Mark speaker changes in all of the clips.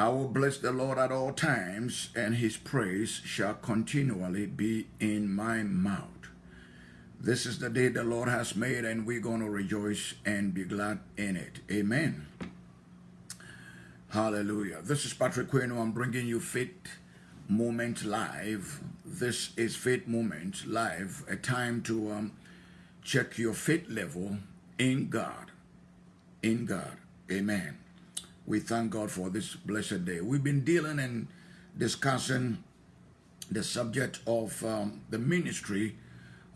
Speaker 1: I will bless the Lord at all times, and his praise shall continually be in my mouth. This is the day the Lord has made, and we're going to rejoice and be glad in it. Amen. Hallelujah. This is Patrick Quinn. I'm bringing you Faith Moment Live. This is Faith Moment Live, a time to um, check your faith level in God. In God. Amen. We thank God for this blessed day. We've been dealing and discussing the subject of um, the ministry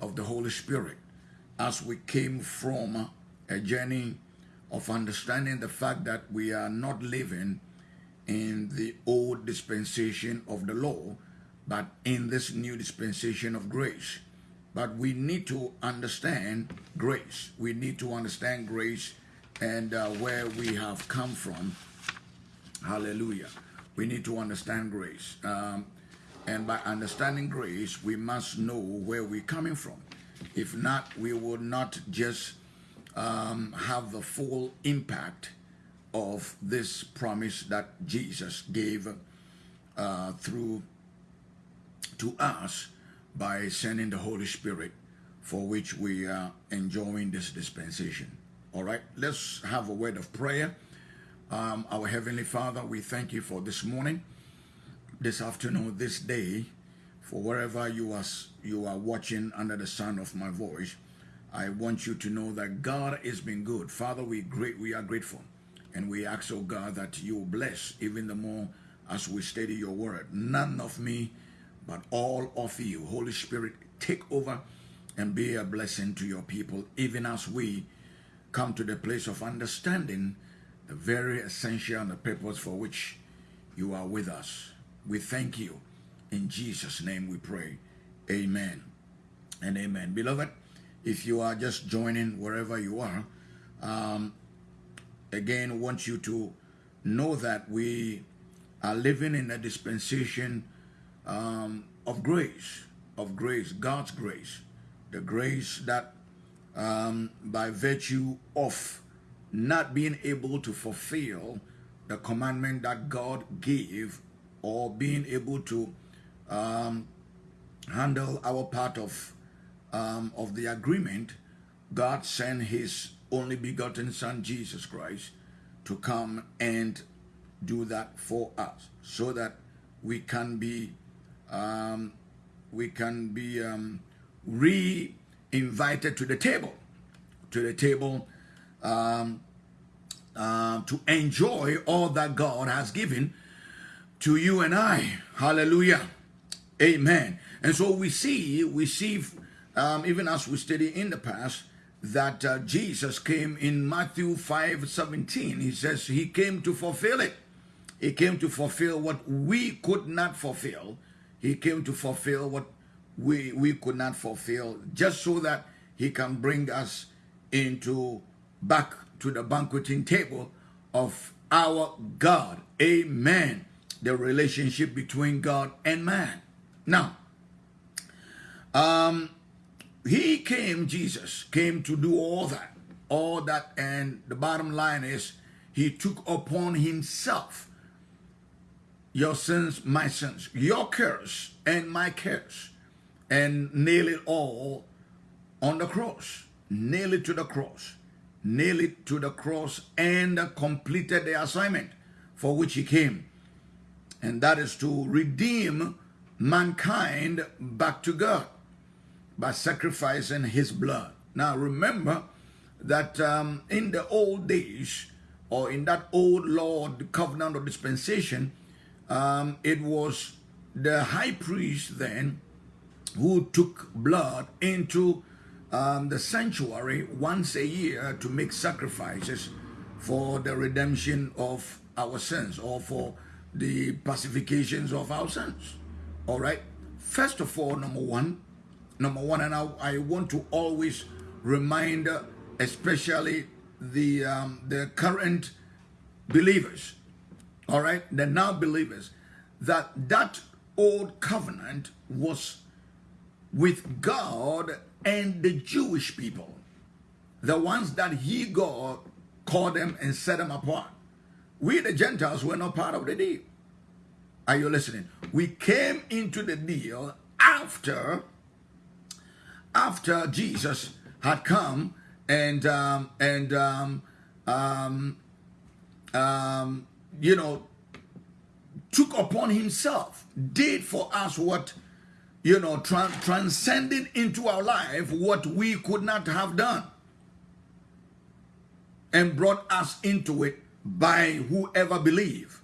Speaker 1: of the Holy Spirit as we came from a journey of understanding the fact that we are not living in the old dispensation of the law, but in this new dispensation of grace. But we need to understand grace. We need to understand grace and uh, where we have come from. Hallelujah. We need to understand grace. Um, and by understanding grace, we must know where we're coming from. If not, we will not just um, have the full impact of this promise that Jesus gave uh, through to us by sending the Holy Spirit for which we are enjoying this dispensation. All right, let's have a word of prayer. Um, our Heavenly Father, we thank you for this morning, this afternoon, this day, for wherever you are, you are watching under the sound of my voice. I want you to know that God has been good. Father, we great, we are grateful. And we ask, oh God, that you bless even the more as we study your word. None of me, but all of you. Holy Spirit, take over and be a blessing to your people, even as we come to the place of understanding the very essential and the purpose for which you are with us. We thank you. In Jesus' name we pray. Amen and amen. Beloved, if you are just joining wherever you are, um, again, want you to know that we are living in a dispensation um, of grace, of grace, God's grace, the grace that um, by virtue of not being able to fulfill the commandment that God gave or being able to um, handle our part of um, of the agreement, God sent his only begotten son, Jesus Christ, to come and do that for us so that we can be um, we can be um, re invited to the table, to the table um, uh, to enjoy all that God has given to you and I. Hallelujah. Amen. And so we see, we see, um, even as we study in the past, that uh, Jesus came in Matthew 5 17. He says he came to fulfill it. He came to fulfill what we could not fulfill. He came to fulfill what we, we could not fulfill just so that he can bring us into back to the banqueting table of our God. Amen. The relationship between God and man. Now, um, he came, Jesus came to do all that, all that, and the bottom line is he took upon himself your sins, my sins, your curse and my curse and nail it all on the cross. Nail it to the cross. Nail it to the cross and completed the assignment for which he came. And that is to redeem mankind back to God by sacrificing his blood. Now remember that um, in the old days, or in that old law, the covenant or dispensation, um, it was the high priest then who took blood into um, the sanctuary once a year to make sacrifices for the redemption of our sins or for the pacifications of our sins. All right. First of all, number one, number one, and I, I want to always remind, especially the um, the current believers, all right, the now believers, that that old covenant was with God and the Jewish people, the ones that he God called them and set them apart, we the Gentiles were not part of the deal. Are you listening? We came into the deal after after Jesus had come and um, and um, um, um, you know took upon himself, did for us what you know, tra transcending into our life what we could not have done, and brought us into it by whoever believe,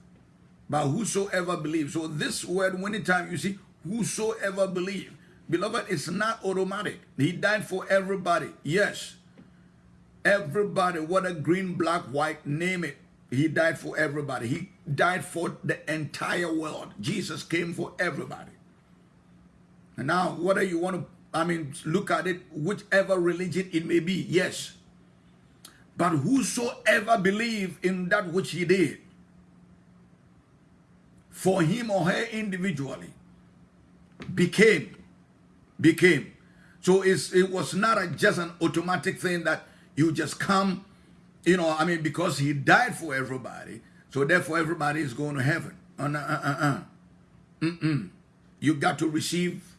Speaker 1: by whosoever believe. So this word, anytime you see whosoever believe, beloved, it's not automatic. He died for everybody. Yes, everybody, whether green, black, white, name it. He died for everybody. He died for the entire world. Jesus came for everybody. And now, whether you want to, I mean, look at it, whichever religion it may be, yes. But whosoever believe in that which he did, for him or her individually, became, became. So it was not a, just an automatic thing that you just come, you know, I mean, because he died for everybody, so therefore everybody is going to heaven. Uh, uh, uh, uh. Mm -mm. You got to receive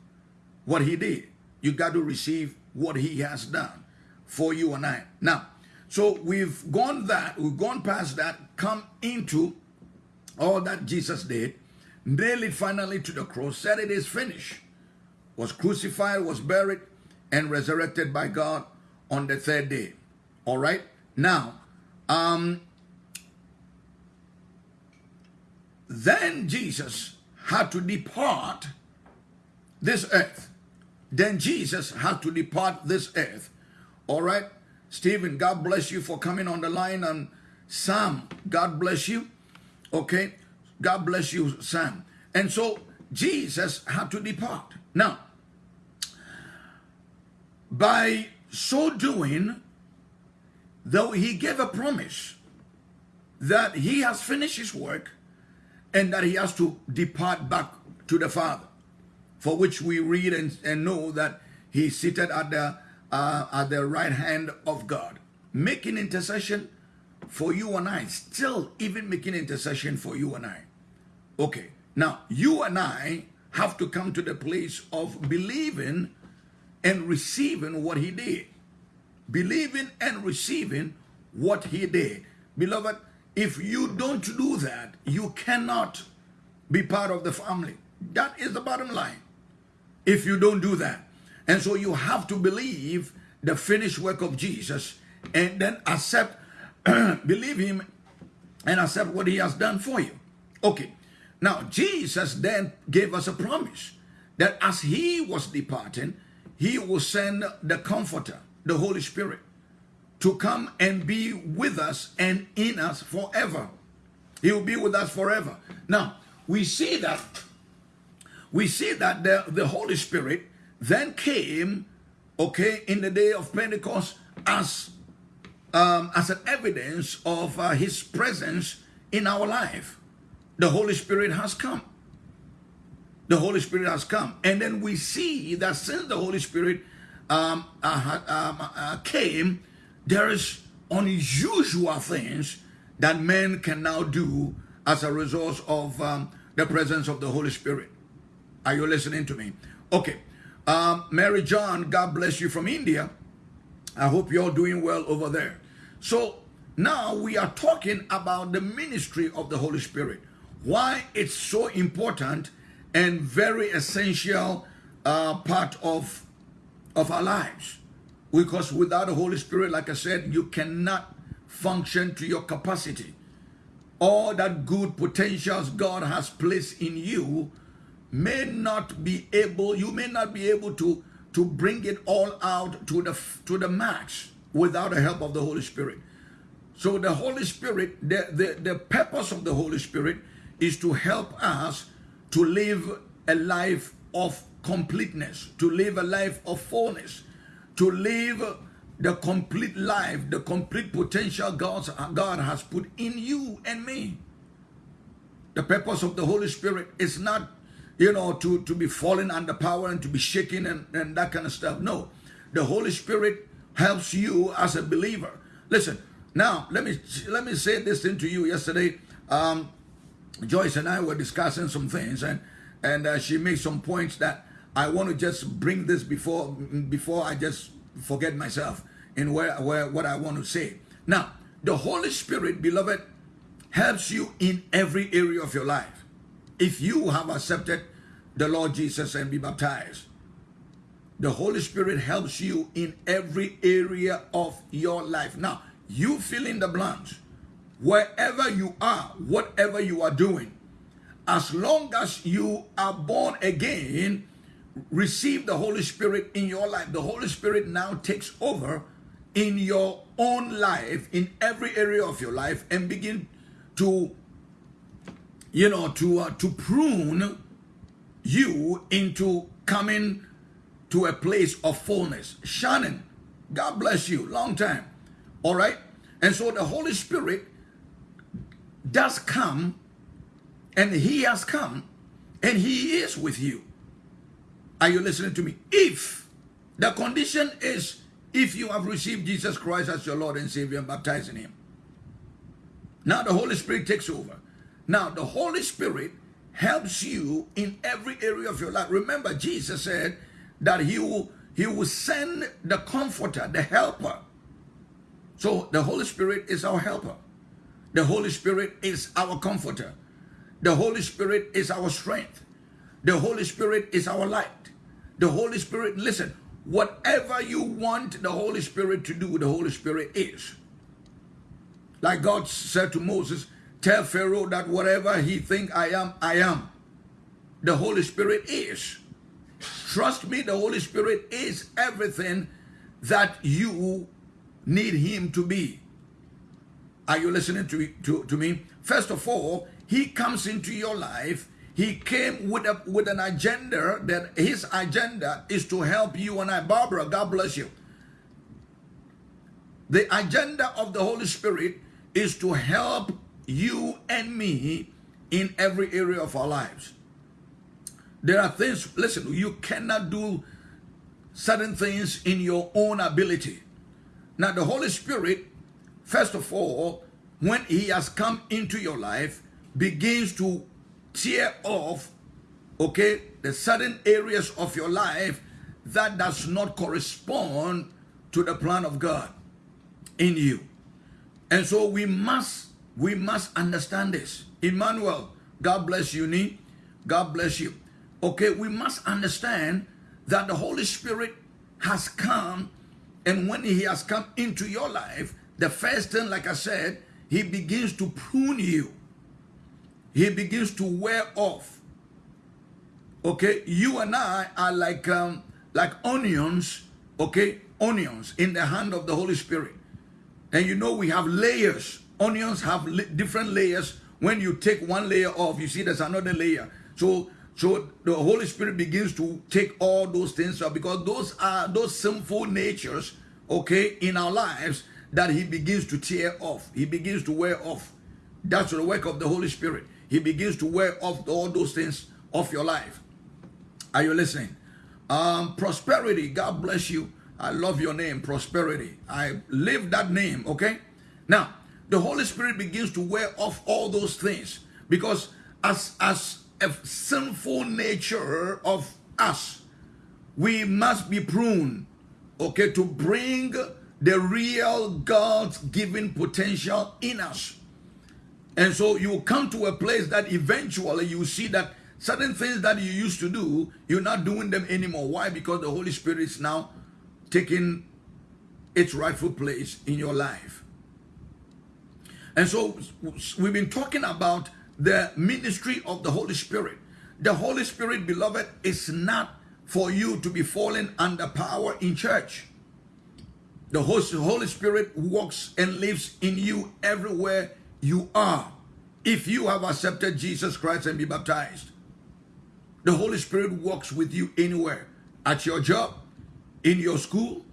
Speaker 1: what he did. You got to receive what he has done for you and I. Now, so we've gone that, we've gone past that, come into all that Jesus did, nailed it finally to the cross, said it is finished, was crucified, was buried, and resurrected by God on the third day. All right? Now, um, then Jesus had to depart this earth. Then Jesus had to depart this earth. All right? Stephen, God bless you for coming on the line. And Sam, God bless you. Okay? God bless you, Sam. And so Jesus had to depart. Now, by so doing, though he gave a promise that he has finished his work and that he has to depart back to the Father for which we read and, and know that he's seated at the, uh, at the right hand of God, making intercession for you and I, still even making intercession for you and I. Okay, now you and I have to come to the place of believing and receiving what he did. Believing and receiving what he did. Beloved, if you don't do that, you cannot be part of the family. That is the bottom line if you don't do that. And so you have to believe the finished work of Jesus and then accept, believe him and accept what he has done for you. Okay. Now, Jesus then gave us a promise that as he was departing, he will send the comforter, the Holy Spirit, to come and be with us and in us forever. He will be with us forever. Now, we see that we see that the, the Holy Spirit then came, okay, in the day of Pentecost as, um, as an evidence of uh, his presence in our life. The Holy Spirit has come. The Holy Spirit has come. And then we see that since the Holy Spirit um, uh, um, uh, came, there is unusual things that men can now do as a result of um, the presence of the Holy Spirit. Are you listening to me? Okay. Um, Mary John, God bless you from India. I hope you're doing well over there. So now we are talking about the ministry of the Holy Spirit. Why it's so important and very essential uh, part of, of our lives. Because without the Holy Spirit, like I said, you cannot function to your capacity. All that good potentials God has placed in you may not be able, you may not be able to, to bring it all out to the, to the max without the help of the Holy Spirit. So the Holy Spirit, the, the, the purpose of the Holy Spirit is to help us to live a life of completeness, to live a life of fullness, to live the complete life, the complete potential God, God has put in you and me. The purpose of the Holy Spirit is not you know, to, to be falling under power and to be shaking and, and that kind of stuff. No, the Holy Spirit helps you as a believer. Listen, now let me let me say this thing to you. Yesterday, Um, Joyce and I were discussing some things, and and uh, she made some points that I want to just bring this before before I just forget myself in where where what I want to say. Now, the Holy Spirit, beloved, helps you in every area of your life. If you have accepted the Lord Jesus and be baptized, the Holy Spirit helps you in every area of your life. Now, you fill in the blanks. Wherever you are, whatever you are doing, as long as you are born again, receive the Holy Spirit in your life. The Holy Spirit now takes over in your own life, in every area of your life, and begin to, you know, to uh, to prune you into coming to a place of fullness. Shannon, God bless you, long time. All right, and so the Holy Spirit does come, and He has come, and He is with you. Are you listening to me? If the condition is if you have received Jesus Christ as your Lord and Savior and baptized in Him. Now the Holy Spirit takes over. Now the Holy Spirit helps you in every area of your life. Remember, Jesus said that He will He will send the Comforter, the Helper. So the Holy Spirit is our helper. The Holy Spirit is our comforter. The Holy Spirit is our strength. The Holy Spirit is our light. The Holy Spirit, listen, whatever you want the Holy Spirit to do, the Holy Spirit is. Like God said to Moses, tell Pharaoh that whatever he think I am, I am. The Holy Spirit is. Trust me, the Holy Spirit is everything that you need him to be. Are you listening to, to, to me? First of all, he comes into your life he came with a with an agenda that his agenda is to help you and I. Barbara, God bless you. The agenda of the Holy Spirit is to help you and me in every area of our lives. There are things, listen, you cannot do certain things in your own ability. Now, the Holy Spirit, first of all, when He has come into your life, begins to tear off, okay, the certain areas of your life that does not correspond to the plan of God in you. And so we must, we must understand this. Emmanuel, God bless you, Nee. God bless you. Okay, we must understand that the Holy Spirit has come and when he has come into your life, the first thing, like I said, he begins to prune you he begins to wear off. Okay, you and I are like um, like onions, okay, onions in the hand of the Holy Spirit. And you know we have layers. Onions have different layers. When you take one layer off, you see there's another layer. So so the Holy Spirit begins to take all those things off because those are those sinful natures, okay, in our lives that he begins to tear off. He begins to wear off. That's the work of the Holy Spirit he begins to wear off all those things off your life. Are you listening? Um, prosperity, God bless you. I love your name, prosperity. I live that name, okay? Now, the Holy Spirit begins to wear off all those things because as, as a sinful nature of us, we must be pruned, okay, to bring the real God's given potential in us. And so you come to a place that eventually you see that certain things that you used to do, you're not doing them anymore. Why? Because the Holy Spirit is now taking its rightful place in your life. And so we've been talking about the ministry of the Holy Spirit. The Holy Spirit, beloved, is not for you to be falling under power in church. The Holy Spirit walks and lives in you everywhere you are if you have accepted Jesus Christ and be baptized. The Holy Spirit walks with you anywhere, at your job, in your school,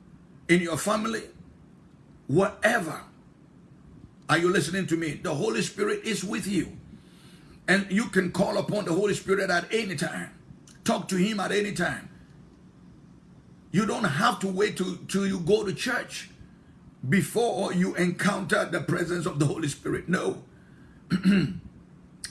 Speaker 1: in your family, whatever. Are you listening to me? The Holy Spirit is with you. And you can call upon the Holy Spirit at any time. Talk to him at any time. You don't have to wait till, till you go to church before you encounter the presence of the Holy Spirit. No.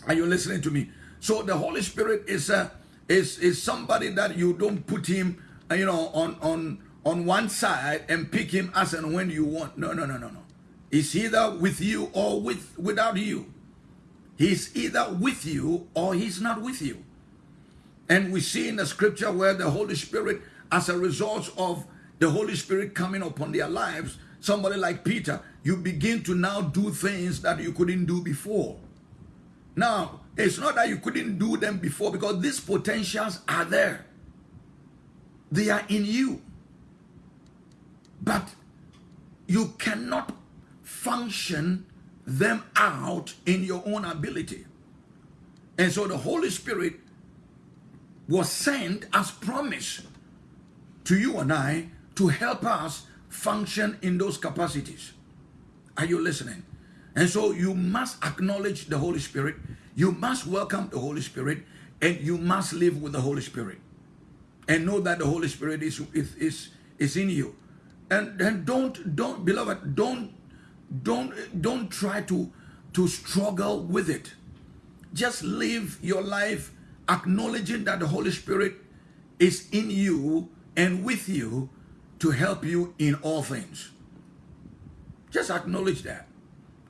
Speaker 1: Are you listening to me? So the Holy Spirit is a is is somebody that you don't put him, uh, you know, on on on one side and pick him as and when you want. No, no, no, no, no. He's either with you or with without you. He's either with you or he's not with you. And we see in the scripture where the Holy Spirit, as a result of the Holy Spirit coming upon their lives, somebody like Peter, you begin to now do things that you couldn't do before. Now, it's not that you couldn't do them before because these potentials are there. They are in you. But you cannot function them out in your own ability. And so the Holy Spirit was sent as promise to you and I to help us function in those capacities. Are you listening? And so you must acknowledge the Holy Spirit, you must welcome the Holy Spirit, and you must live with the Holy Spirit. And know that the Holy Spirit is, is, is, is in you. And then don't, don't, beloved, don't, don't, don't try to, to struggle with it. Just live your life acknowledging that the Holy Spirit is in you and with you to help you in all things. Just acknowledge that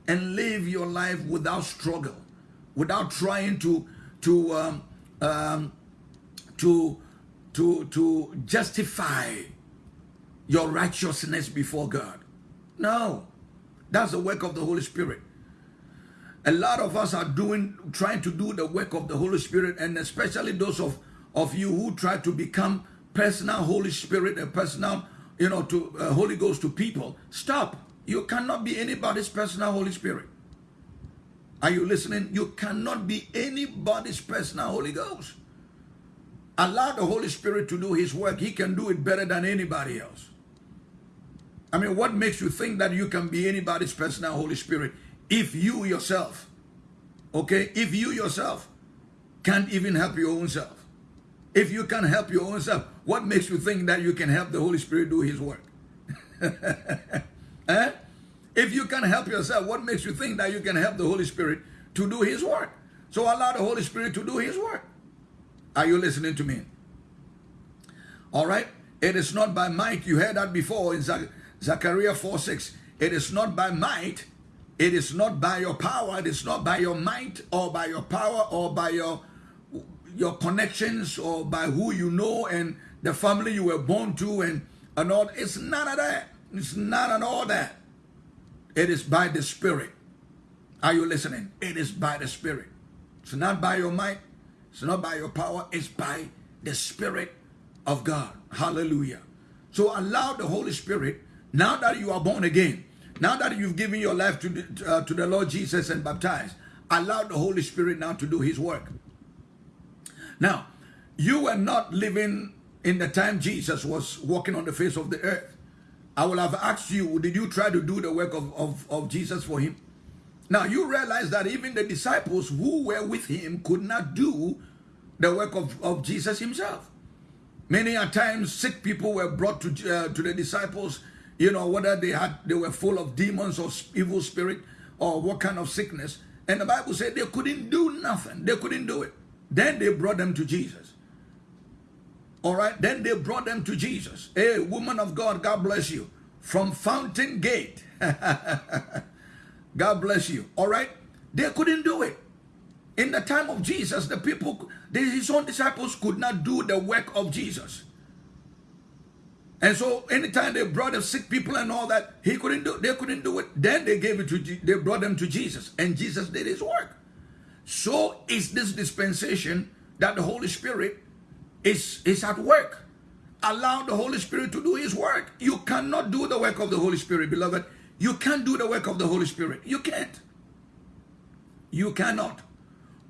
Speaker 1: and live your life without struggle, without trying to to um, um, to to to justify your righteousness before God. No, that's the work of the Holy Spirit. A lot of us are doing, trying to do the work of the Holy Spirit, and especially those of, of you who try to become personal Holy Spirit, a personal, you know, to uh, Holy Ghost to people. Stop. You cannot be anybody's personal Holy Spirit. Are you listening? You cannot be anybody's personal Holy Ghost. Allow the Holy Spirit to do his work. He can do it better than anybody else. I mean, what makes you think that you can be anybody's personal Holy Spirit if you yourself, okay, if you yourself can't even help your own self? If you can't help your own self, what makes you think that you can help the Holy Spirit do his work? eh? If you can't help yourself, what makes you think that you can help the Holy Spirit to do his work? So allow the Holy Spirit to do his work. Are you listening to me? All right. It is not by might. You heard that before in Zechariah 4 6. It is not by might, it is not by your power, it is not by your might or by your power or by your your connections or by who you know and the family you were born to and, and all. It's none of that. It's not at all that. It is by the Spirit. Are you listening? It is by the Spirit. It's not by your might. It's not by your power. It's by the Spirit of God. Hallelujah. So allow the Holy Spirit now that you are born again, now that you've given your life to the, uh, to the Lord Jesus and baptized, allow the Holy Spirit now to do his work. Now, you were not living in the time Jesus was walking on the face of the earth. I will have asked you, did you try to do the work of, of, of Jesus for him? Now, you realize that even the disciples who were with him could not do the work of, of Jesus himself. Many a times, sick people were brought to, uh, to the disciples you know, whether they had they were full of demons or evil spirit or what kind of sickness. And the Bible said they couldn't do nothing. They couldn't do it. Then they brought them to Jesus. All right. Then they brought them to Jesus. Hey, woman of God, God bless you. From Fountain Gate. God bless you. All right. They couldn't do it. In the time of Jesus, the people, his own disciples could not do the work of Jesus. And so anytime they brought the sick people and all that, he couldn't do they couldn't do it. Then they gave it to they brought them to Jesus, and Jesus did his work. So is this dispensation that the Holy Spirit is, is at work. Allow the Holy Spirit to do his work. You cannot do the work of the Holy Spirit, beloved. You can't do the work of the Holy Spirit. You can't. You cannot.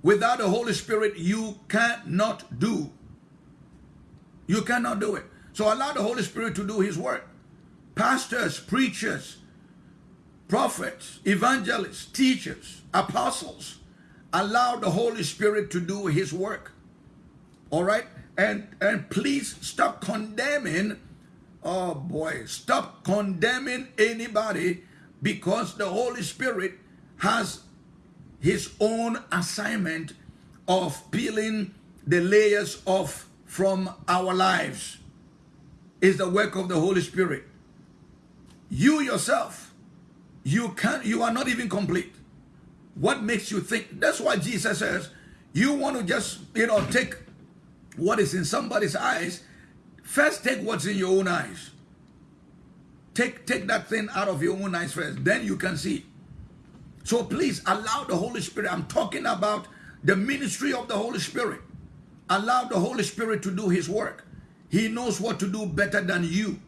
Speaker 1: Without the Holy Spirit, you cannot do. You cannot do it. So allow the Holy Spirit to do his work. Pastors, preachers, prophets, evangelists, teachers, apostles, allow the Holy Spirit to do his work. All right? And and please stop condemning oh boy, stop condemning anybody because the Holy Spirit has his own assignment of peeling the layers off from our lives. Is the work of the Holy Spirit. You yourself, you can't, you are not even complete. What makes you think? That's why Jesus says, you want to just, you know, take what is in somebody's eyes. First, take what's in your own eyes. Take, take that thing out of your own eyes first. Then you can see. So please allow the Holy Spirit. I'm talking about the ministry of the Holy Spirit. Allow the Holy Spirit to do his work. He knows what to do better than you.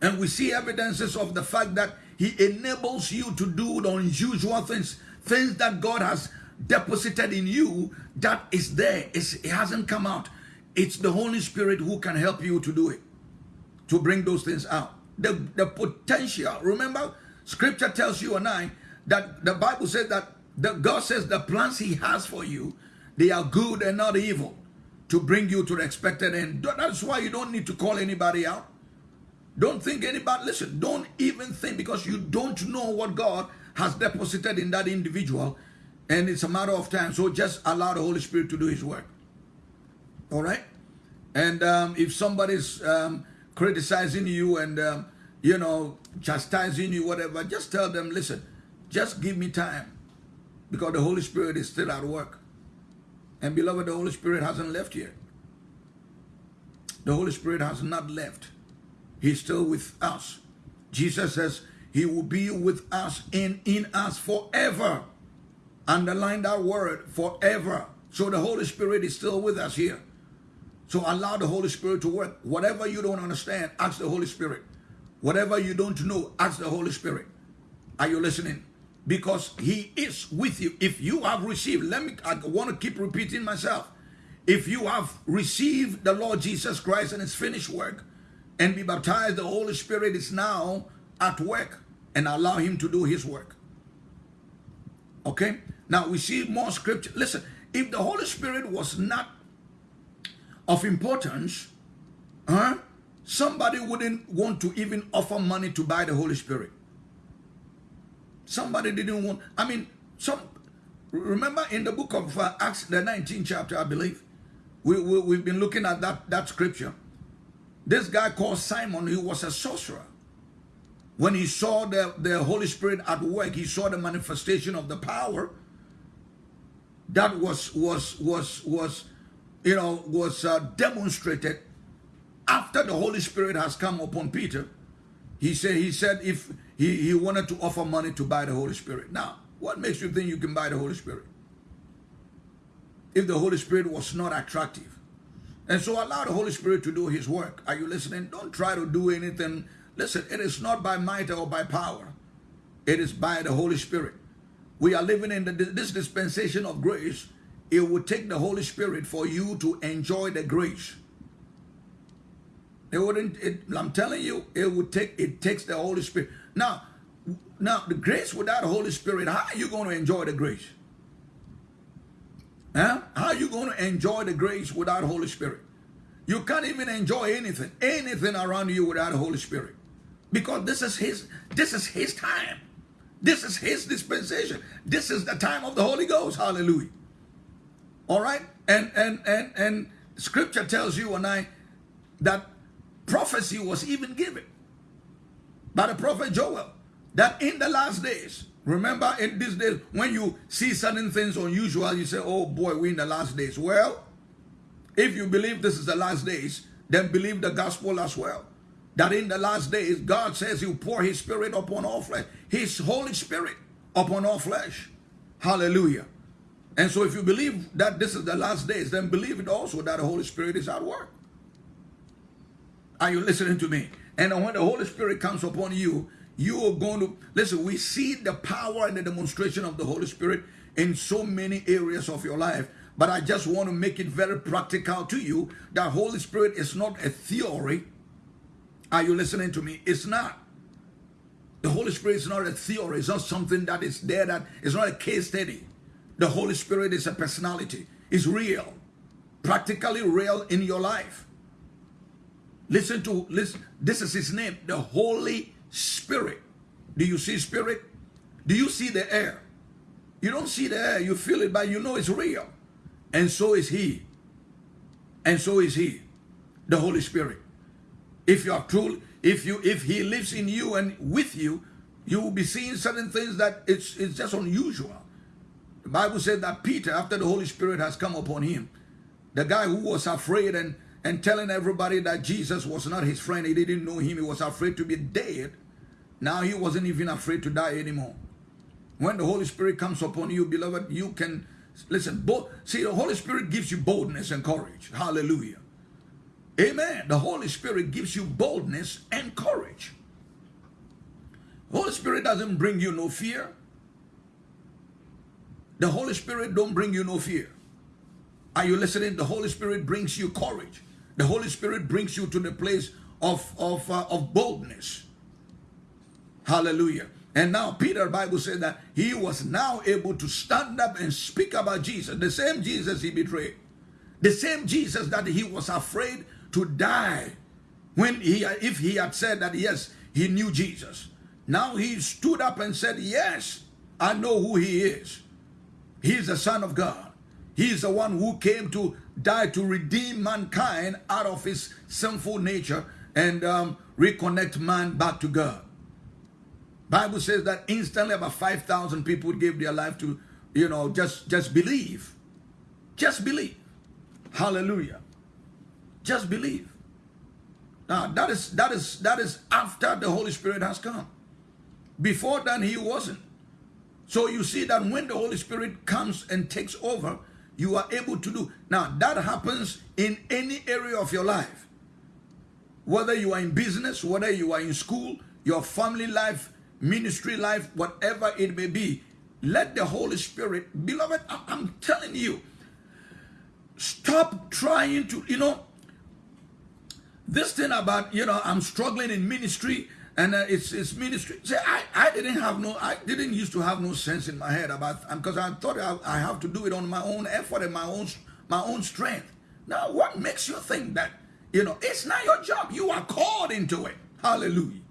Speaker 1: And we see evidences of the fact that he enables you to do the unusual things, things that God has deposited in you that is there. It's, it hasn't come out. It's the Holy Spirit who can help you to do it, to bring those things out. The, the potential, remember, scripture tells you and I that the Bible says that the, God says the plans he has for you, they are good and not evil to bring you to the expected end. That's why you don't need to call anybody out. Don't think anybody, listen, don't even think because you don't know what God has deposited in that individual and it's a matter of time. So just allow the Holy Spirit to do his work. All right? And um, if somebody's um, criticizing you and, um, you know, chastising you, whatever, just tell them, listen, just give me time because the Holy Spirit is still at work. And beloved, the Holy Spirit hasn't left yet. The Holy Spirit has not left. He's still with us. Jesus says he will be with us and in us forever. Underline that word, forever. So the Holy Spirit is still with us here. So allow the Holy Spirit to work. Whatever you don't understand, ask the Holy Spirit. Whatever you don't know, ask the Holy Spirit. Are you listening? Because he is with you. If you have received, let me, I want to keep repeating myself. If you have received the Lord Jesus Christ and his finished work and be baptized, the Holy Spirit is now at work and allow him to do his work. Okay? Now we see more scripture. Listen, if the Holy Spirit was not of importance, huh, somebody wouldn't want to even offer money to buy the Holy Spirit. Somebody didn't want, I mean, some, remember in the book of uh, Acts, the 19th chapter, I believe, we, we, we've been looking at that, that scripture. This guy called Simon, he was a sorcerer. When he saw the, the Holy Spirit at work, he saw the manifestation of the power that was, was, was, was, you know, was uh, demonstrated after the Holy Spirit has come upon Peter. He said, he said, if he, he wanted to offer money to buy the Holy Spirit. Now, what makes you think you can buy the Holy Spirit? If the Holy Spirit was not attractive. And so allow the Holy Spirit to do his work. Are you listening? Don't try to do anything. Listen, it is not by might or by power. It is by the Holy Spirit. We are living in the, this dispensation of grace. It will take the Holy Spirit for you to enjoy the grace. It wouldn't, it, I'm telling you, it would take, it takes the Holy Spirit. Now, now the grace without the Holy Spirit, how are you going to enjoy the grace? Huh? How are you going to enjoy the grace without Holy Spirit? You can't even enjoy anything, anything around you without the Holy Spirit. Because this is his, this is his time. This is his dispensation. This is the time of the Holy Ghost. Hallelujah. All right? And and and and scripture tells you and I that prophecy was even given by the prophet Joel that in the last days, remember in these days, when you see certain things unusual, you say, oh boy, we're in the last days. Well, if you believe this is the last days, then believe the gospel as well. That in the last days, God says he'll pour his spirit upon all flesh. His Holy Spirit upon all flesh. Hallelujah. And so if you believe that this is the last days, then believe it also that the Holy Spirit is at work. Are you listening to me? And when the Holy Spirit comes upon you, you are going to, listen, we see the power and the demonstration of the Holy Spirit in so many areas of your life. But I just want to make it very practical to you that Holy Spirit is not a theory. Are you listening to me? It's not. The Holy Spirit is not a theory. It's not something that is there that is not a case study. The Holy Spirit is a personality. It's real. Practically real in your life. Listen to, listen, this is his name, the Holy Spirit. Do you see spirit? Do you see the air? You don't see the air, you feel it, but you know it's real. And so is He. And so is He, the Holy Spirit. If you are true, if you if He lives in you and with you, you will be seeing certain things that it's it's just unusual. The Bible said that Peter, after the Holy Spirit has come upon him, the guy who was afraid and and telling everybody that Jesus was not his friend, he didn't know him, he was afraid to be dead. Now he wasn't even afraid to die anymore. When the Holy Spirit comes upon you, beloved, you can listen. See, the Holy Spirit gives you boldness and courage. Hallelujah. Amen. The Holy Spirit gives you boldness and courage. The Holy Spirit doesn't bring you no fear. The Holy Spirit don't bring you no fear. Are you listening? The Holy Spirit brings you courage. The Holy Spirit brings you to the place of, of, uh, of boldness. Hallelujah. And now Peter, Bible said that he was now able to stand up and speak about Jesus. The same Jesus he betrayed. The same Jesus that he was afraid to die when he, if he had said that, yes, he knew Jesus. Now he stood up and said, yes, I know who he is. He's the son of God. He's the one who came to die to redeem mankind out of his sinful nature and um, reconnect man back to God. Bible says that instantly about 5,000 people gave their life to, you know, just, just believe. Just believe. Hallelujah. Just believe. Now that is that is that is after the Holy Spirit has come. Before then he wasn't. So you see that when the Holy Spirit comes and takes over, you are able to do. Now that happens in any area of your life. Whether you are in business, whether you are in school, your family life, ministry life, whatever it may be, let the Holy Spirit, beloved, I'm telling you, stop trying to, you know, this thing about, you know, I'm struggling in ministry and uh, it's, it's ministry. See, I, I didn't have no, I didn't used to have no sense in my head about, because I thought I, I have to do it on my own effort and my own, my own strength. Now, what makes you think that, you know, it's not your job. You are called into it. Hallelujah.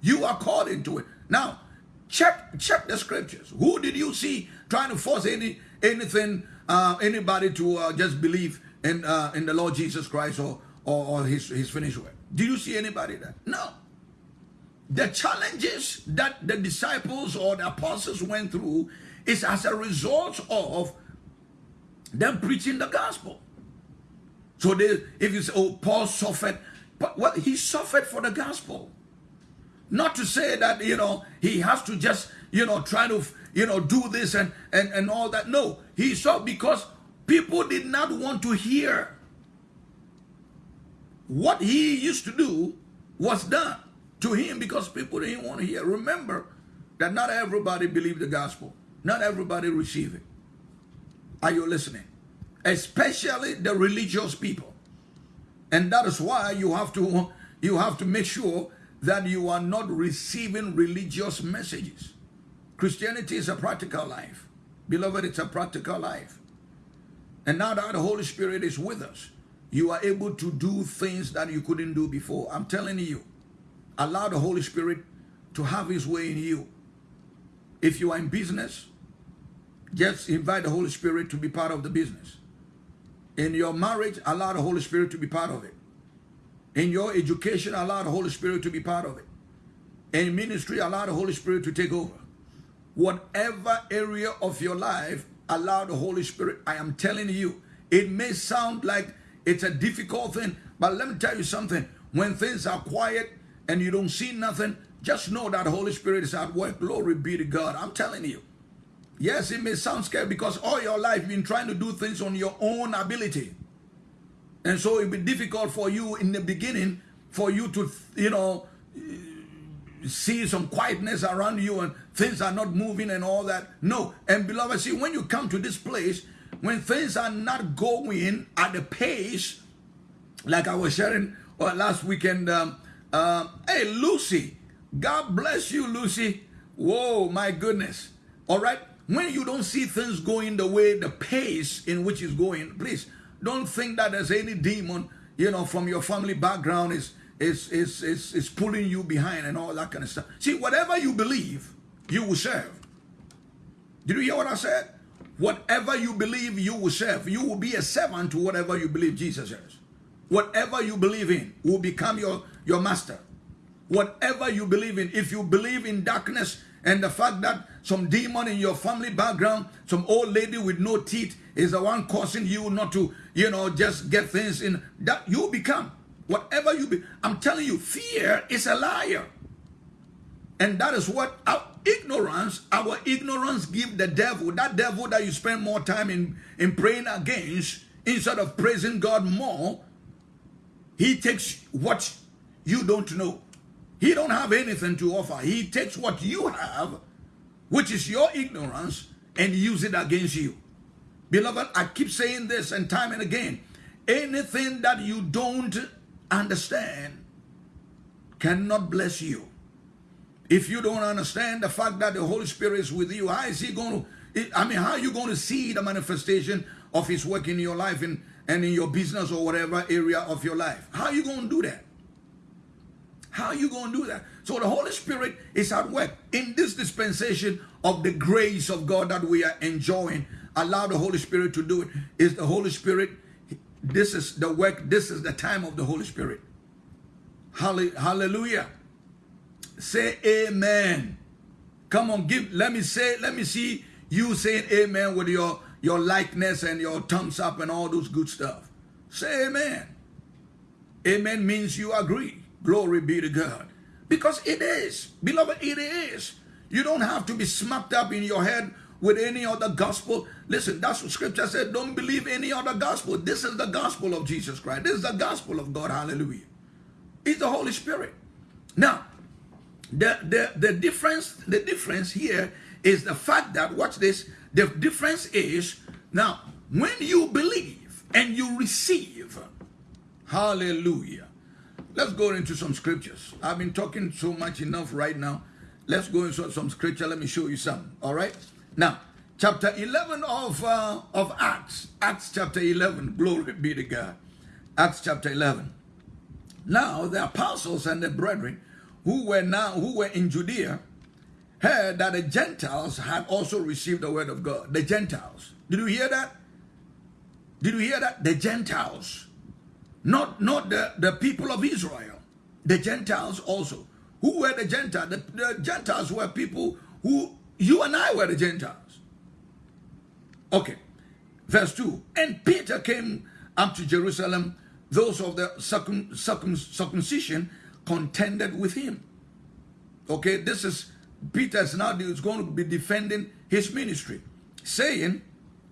Speaker 1: You are called into it. Now, check check the scriptures. Who did you see trying to force any anything uh, anybody to uh, just believe in uh, in the Lord Jesus Christ or or, or his his finished work? Do you see anybody that? No. The challenges that the disciples or the apostles went through is as a result of them preaching the gospel. So they, if you say, oh, Paul suffered, but well, he suffered for the gospel. Not to say that, you know, he has to just, you know, try to, you know, do this and, and, and all that. No, he saw because people did not want to hear. What he used to do was done to him because people didn't want to hear. Remember that not everybody believed the gospel. Not everybody received it. Are you listening? Especially the religious people. And that is why you have to you have to make sure that you are not receiving religious messages. Christianity is a practical life. Beloved, it's a practical life. And now that the Holy Spirit is with us, you are able to do things that you couldn't do before. I'm telling you, allow the Holy Spirit to have his way in you. If you are in business, just invite the Holy Spirit to be part of the business. In your marriage, allow the Holy Spirit to be part of it. In your education, allow the Holy Spirit to be part of it. In ministry, allow the Holy Spirit to take over. Whatever area of your life, allow the Holy Spirit. I am telling you, it may sound like it's a difficult thing, but let me tell you something. When things are quiet and you don't see nothing, just know that Holy Spirit is at work. Glory be to God. I'm telling you. Yes, it may sound scary because all your life you've been trying to do things on your own ability. And so it'll be difficult for you in the beginning for you to, you know, see some quietness around you and things are not moving and all that. No. And beloved, see, when you come to this place, when things are not going at the pace, like I was sharing uh, last weekend, um, uh, hey, Lucy, God bless you, Lucy. Whoa, my goodness. All right. When you don't see things going the way, the pace in which it's going, please don't think that there's any demon, you know, from your family background is is is is, is pulling you behind and all that kind of stuff. See, whatever you believe, you will serve. Did you hear what I said? Whatever you believe, you will serve. You will be a servant to whatever you believe Jesus is. Whatever you believe in will become your, your master. Whatever you believe in, if you believe in darkness and the fact that some demon in your family background, some old lady with no teeth is the one causing you not to, you know, just get things in, that you become. Whatever you be, I'm telling you, fear is a liar. And that is what our ignorance, our ignorance give the devil, that devil that you spend more time in, in praying against, instead of praising God more, he takes what you don't know. He don't have anything to offer. He takes what you have, which is your ignorance, and use it against you. Beloved, I keep saying this and time and again. Anything that you don't understand cannot bless you. If you don't understand the fact that the Holy Spirit is with you, how is he going to, I mean, how are you going to see the manifestation of his work in your life and, and in your business or whatever area of your life? How are you going to do that? How are you going to do that? So the Holy Spirit is at work in this dispensation of the grace of God that we are enjoying. Allow the Holy Spirit to do it. Is the Holy Spirit, this is the work, this is the time of the Holy Spirit. Hallelujah. Say amen. Come on, give, let me say, let me see you saying amen with your, your likeness and your thumbs up and all those good stuff. Say amen. Amen means you agree. Glory be to God. Because it is. Beloved, it is. You don't have to be smacked up in your head with any other gospel. Listen, that's what scripture said. Don't believe any other gospel. This is the gospel of Jesus Christ. This is the gospel of God. Hallelujah. It's the Holy Spirit. Now, the, the, the difference, the difference here is the fact that, watch this, the difference is, now, when you believe and you receive, hallelujah. Let's go into some scriptures. I've been talking so much enough right now. Let's go into some scripture. Let me show you some. All right. Now, chapter 11 of, uh, of Acts. Acts chapter 11. Glory be to God. Acts chapter 11. Now, the apostles and the brethren who were now who were in Judea heard that the Gentiles had also received the word of God. The Gentiles. Did you hear that? Did you hear that? The Gentiles. Not, not the, the people of Israel. The Gentiles also. Who were the Gentiles? The, the Gentiles were people who, you and I were the Gentiles. Okay. Verse 2. And Peter came up to Jerusalem. Those of the circum, circum, circumcision contended with him. Okay, this is Peter's now is going to be defending his ministry, saying,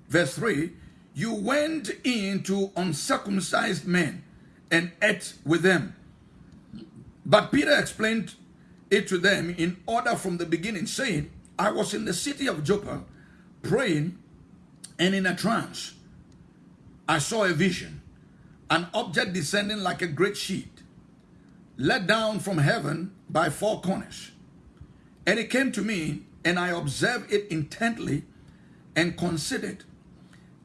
Speaker 1: verse 3, you went into uncircumcised men and ate with them. But Peter explained it to them in order from the beginning, saying, I was in the city of Joppa praying, and in a trance I saw a vision, an object descending like a great sheet let down from heaven by four corners. And it came to me, and I observed it intently and considered.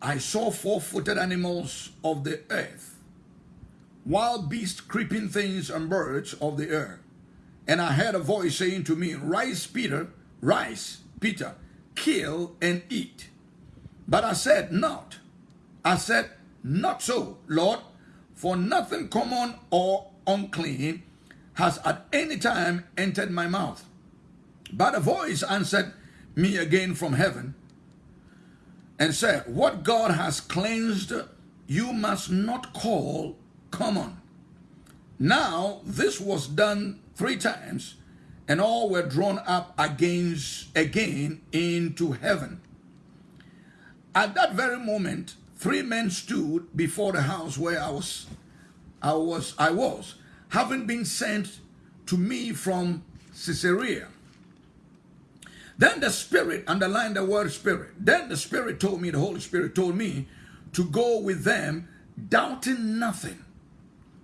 Speaker 1: I saw four-footed animals of the earth, wild beasts, creeping things, and birds of the air. And I heard a voice saying to me, Rise, Peter, rise, Peter, kill and eat. But I said, Not. I said, Not so, Lord, for nothing common or unclean has at any time entered my mouth. But a voice answered me again from heaven and said, What God has cleansed, you must not call common. Now, this was done three times, and all were drawn up against again into heaven. At that very moment, three men stood before the house where I was I was, I was, having been sent to me from Caesarea. Then the Spirit, underline the word Spirit, then the Spirit told me, the Holy Spirit told me to go with them, doubting nothing.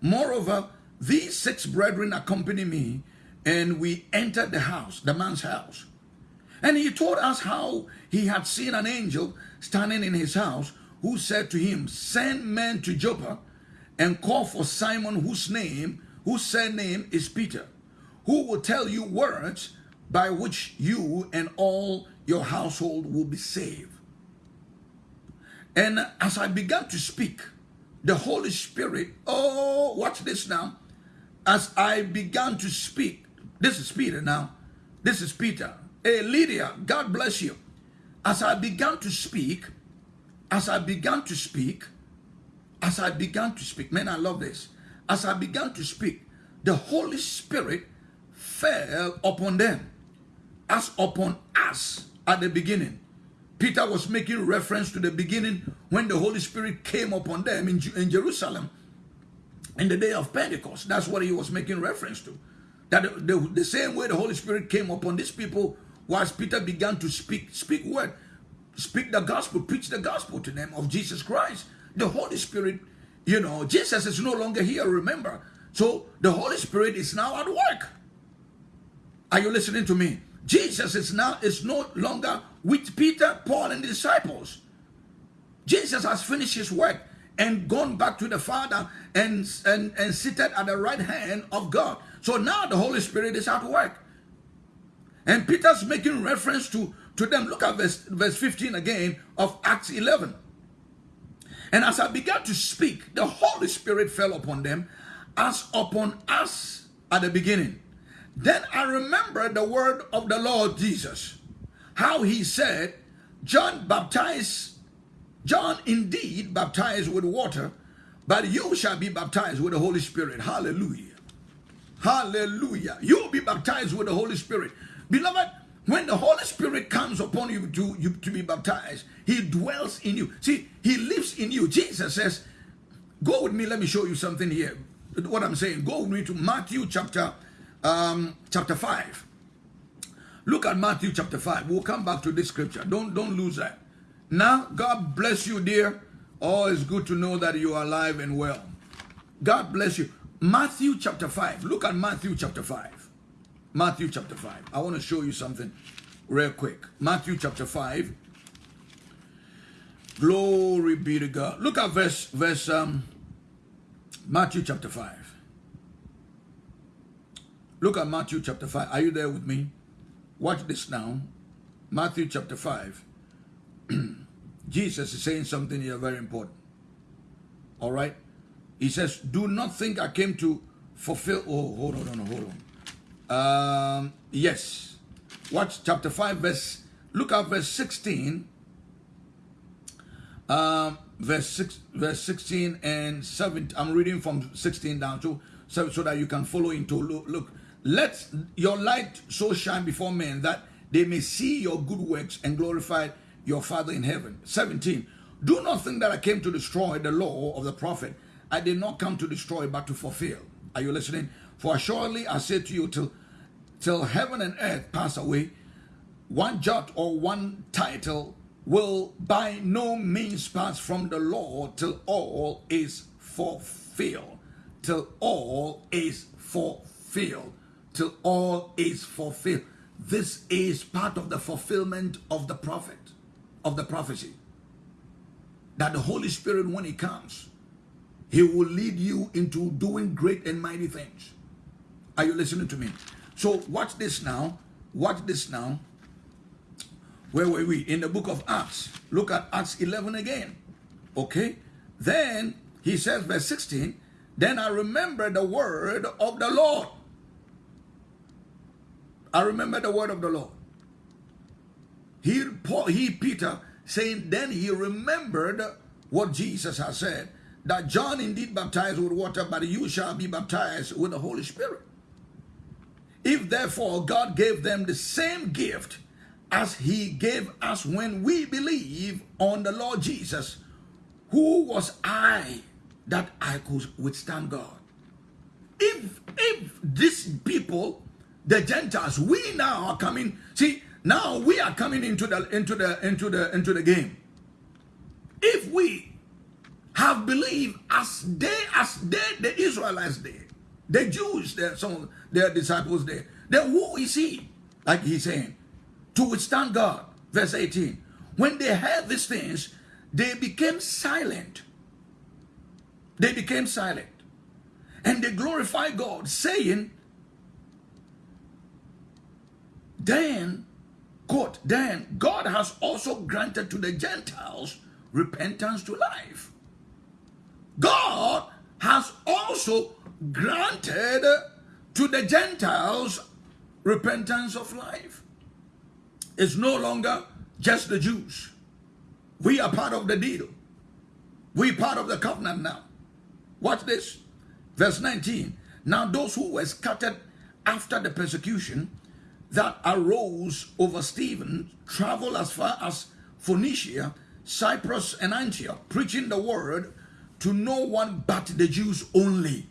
Speaker 1: Moreover, these six brethren accompanied me, and we entered the house, the man's house. And he told us how he had seen an angel standing in his house who said to him, Send men to Joppa and call for Simon whose name, whose surname is Peter, who will tell you words by which you and all your household will be saved. And as I began to speak, the Holy Spirit, oh, watch this now. As I began to speak, this is Peter now. This is Peter. Hey, Lydia, God bless you. As I began to speak, as I began to speak, as I began to speak, man, I love this. As I began to speak, the Holy Spirit fell upon them as upon us at the beginning. Peter was making reference to the beginning when the Holy Spirit came upon them in, in Jerusalem in the day of Pentecost. That's what he was making reference to. That the, the, the same way the Holy Spirit came upon these people was Peter began to speak, speak word, speak the gospel, preach the gospel to them of Jesus Christ. The Holy Spirit, you know, Jesus is no longer here, remember. So the Holy Spirit is now at work. Are you listening to me? Jesus is now is no longer with Peter, Paul, and the disciples. Jesus has finished his work and gone back to the Father and, and, and seated at the right hand of God. So now the Holy Spirit is at work. And Peter's making reference to, to them. Look at verse, verse 15 again of Acts 11. And as I began to speak, the Holy Spirit fell upon them as upon us at the beginning. Then I remembered the word of the Lord Jesus how he said, John baptized, John indeed baptized with water, but you shall be baptized with the Holy Spirit. Hallelujah. Hallelujah. You will be baptized with the Holy Spirit. Beloved, when the Holy Spirit comes upon you to, you to be baptized, he dwells in you. See, he lives in you. Jesus says, go with me, let me show you something here. What I'm saying, go with me to Matthew chapter, um, chapter 5. Look at Matthew chapter 5. We'll come back to this scripture. Don't, don't lose that. Now, God bless you, dear. Oh, it's good to know that you are alive and well. God bless you. Matthew chapter 5. Look at Matthew chapter 5. Matthew chapter 5. I want to show you something real quick. Matthew chapter 5. Glory be to God. Look at verse, verse um, Matthew chapter 5. Look at Matthew chapter 5. Are you there with me? Watch this now. Matthew chapter 5. Jesus is saying something here very important. All right? He says, Do not think I came to fulfill. Oh, hold on, hold on, hold on. Um, yes. Watch chapter 5, verse. Look at verse 16. Um, verse 6, verse 16 and 17. I'm reading from 16 down to so, so that you can follow into look, look let your light so shine before men that they may see your good works and glorify your Father in heaven. 17. Do not think that I came to destroy the law of the prophet. I did not come to destroy, but to fulfill. Are you listening? For surely I say to you, till, till heaven and earth pass away, one jot or one title will by no means pass from the law till all is fulfilled. Till all is fulfilled till all is fulfilled. This is part of the fulfillment of the prophet, of the prophecy. That the Holy Spirit, when He comes, He will lead you into doing great and mighty things. Are you listening to me? So watch this now. Watch this now. Where were we? In the book of Acts. Look at Acts 11 again. Okay? Then he says, verse 16, Then I remember the word of the Lord I remember the word of the Lord. He, Paul, he, Peter, saying, then he remembered what Jesus had said, that John indeed baptized with water, but you shall be baptized with the Holy Spirit. If therefore God gave them the same gift as he gave us when we believe on the Lord Jesus, who was I that I could withstand God? If, if these people the Gentiles, we now are coming. See, now we are coming into the into the into the into the game. If we have believed as they as they the Israelites did, the Jews, their some their disciples did, then who is he? Like he's saying, to withstand God. Verse 18. When they heard these things, they became silent. They became silent. And they glorified God, saying, then Quote, then God has also granted to the Gentiles repentance to life. God has also granted to the Gentiles repentance of life. It's no longer just the Jews. We are part of the deal. We part of the covenant now. Watch this. Verse 19. Now those who were scattered after the persecution that arose over Stephen traveled as far as Phoenicia, Cyprus, and Antioch, preaching the word to no one but the Jews only.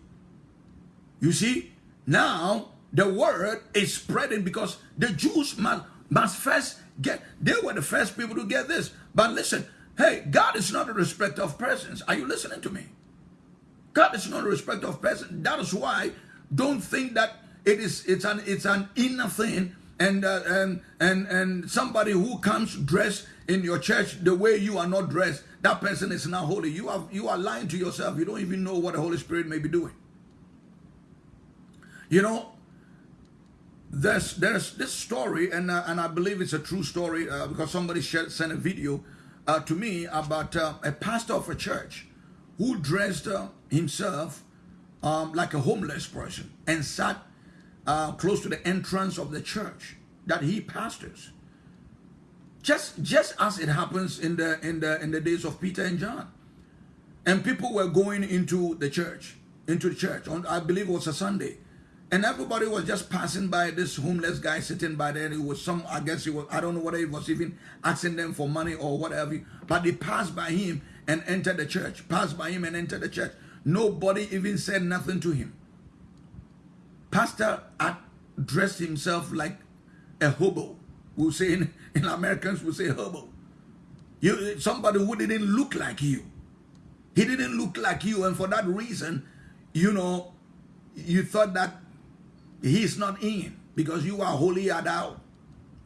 Speaker 1: You see, now the word is spreading because the Jews must, must first get, they were the first people to get this. But listen, hey, God is not a respecter of persons. Are you listening to me? God is not a respecter of persons. That is why don't think that it is it's an it's an inner thing and uh, and and and somebody who comes dressed in your church the way you are not dressed that person is not holy. You are you are lying to yourself. You don't even know what the holy spirit may be doing. You know there's there's this story and uh, and i believe it's a true story uh, because somebody shared, sent a video uh, to me about uh, a pastor of a church who dressed uh, himself um, like a homeless person and sat uh, close to the entrance of the church that he pastors. Just, just as it happens in the, in, the, in the days of Peter and John. And people were going into the church, into the church, on, I believe it was a Sunday. And everybody was just passing by this homeless guy sitting by there. It was some, I guess it was, I don't know whether he was even asking them for money or whatever. But they passed by him and entered the church. Passed by him and entered the church. Nobody even said nothing to him. Pastor had dressed himself like a hobo. We'll say in, in Americans, we'll say hobo. You, somebody who didn't look like you. He didn't look like you, and for that reason, you know, you thought that he's not in because you are holy out.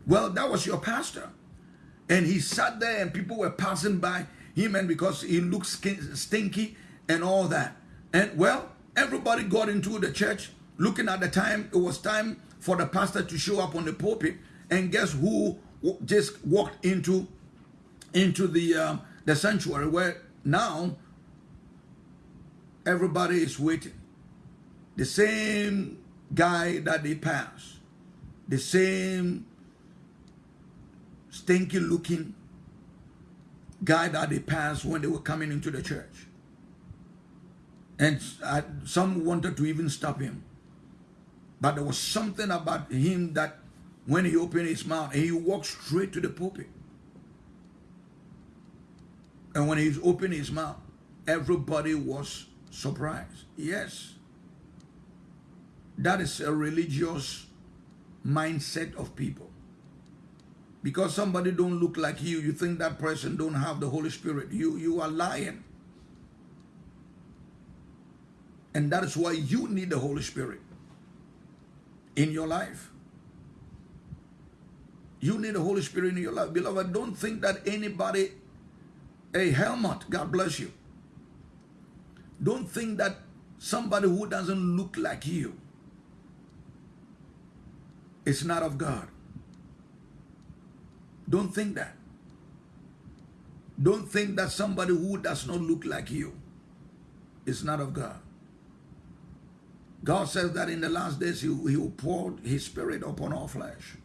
Speaker 1: Well, that was your pastor. And he sat there and people were passing by him and because he looked stinky and all that. And well, everybody got into the church looking at the time, it was time for the pastor to show up on the pulpit. And guess who just walked into, into the, um, the sanctuary where now everybody is waiting. The same guy that they passed, the same stinky looking guy that they passed when they were coming into the church. And uh, some wanted to even stop him. But there was something about him that when he opened his mouth, he walked straight to the pulpit. And when he opened his mouth, everybody was surprised. Yes. That is a religious mindset of people. Because somebody don't look like you, you think that person don't have the Holy Spirit. You, you are lying. And that is why you need the Holy Spirit in your life. You need the Holy Spirit in your life. Beloved, don't think that anybody, a helmet, God bless you. Don't think that somebody who doesn't look like you is not of God. Don't think that. Don't think that somebody who does not look like you is not of God. God says that in the last days he, he will pour his spirit upon all flesh.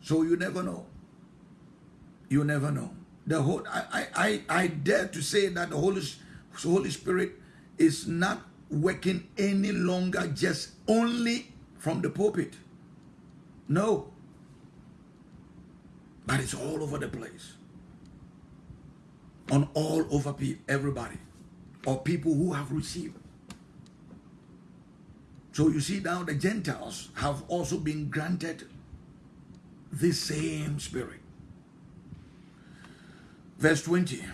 Speaker 1: So you never know. You never know. The whole I, I, I dare to say that the Holy, Holy Spirit is not working any longer just only from the pulpit. No. But it's all over the place. On all over people, everybody. Or people who have received so you see now the Gentiles have also been granted the same spirit. Verse 20.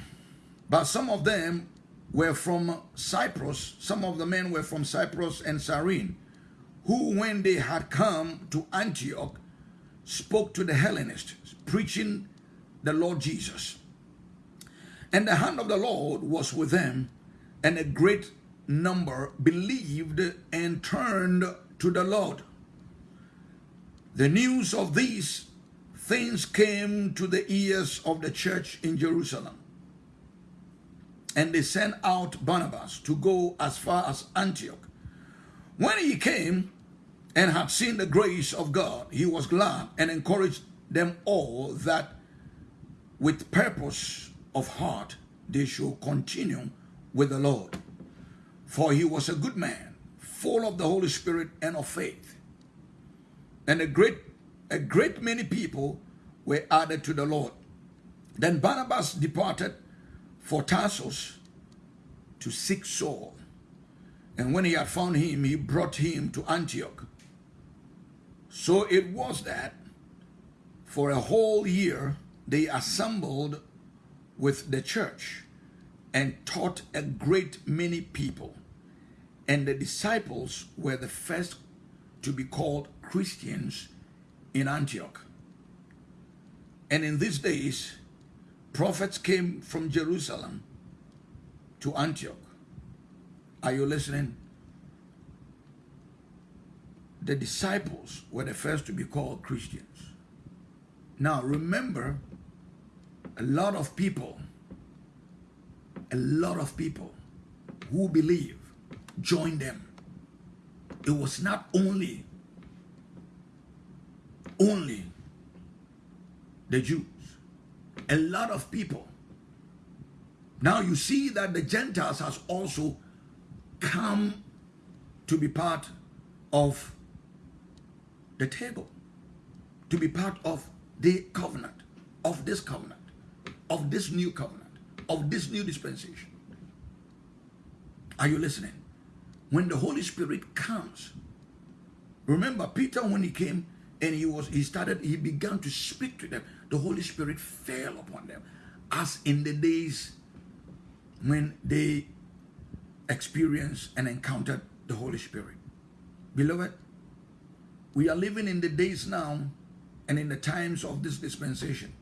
Speaker 1: But some of them were from Cyprus, some of the men were from Cyprus and Cyrene, who when they had come to Antioch spoke to the Hellenists, preaching the Lord Jesus. And the hand of the Lord was with them, and a great number believed and turned to the Lord. The news of these things came to the ears of the church in Jerusalem. And they sent out Barnabas to go as far as Antioch. When he came and had seen the grace of God, he was glad and encouraged them all that with purpose of heart they should continue with the Lord. For he was a good man, full of the Holy Spirit and of faith. And a great, a great many people were added to the Lord. Then Barnabas departed for Tarsus to seek Saul. And when he had found him, he brought him to Antioch. So it was that for a whole year they assembled with the church and taught a great many people. And the disciples were the first to be called Christians in Antioch. And in these days, prophets came from Jerusalem to Antioch. Are you listening? The disciples were the first to be called Christians. Now remember, a lot of people, a lot of people who believe joined them. It was not only, only the Jews. A lot of people. Now you see that the Gentiles has also come to be part of the table, to be part of the covenant, of this covenant, of this new covenant, of this new dispensation. Are you listening? When the Holy Spirit comes, remember Peter when he came and he was he started he began to speak to them. The Holy Spirit fell upon them, as in the days when they experienced and encountered the Holy Spirit. Beloved, we are living in the days now and in the times of this dispensation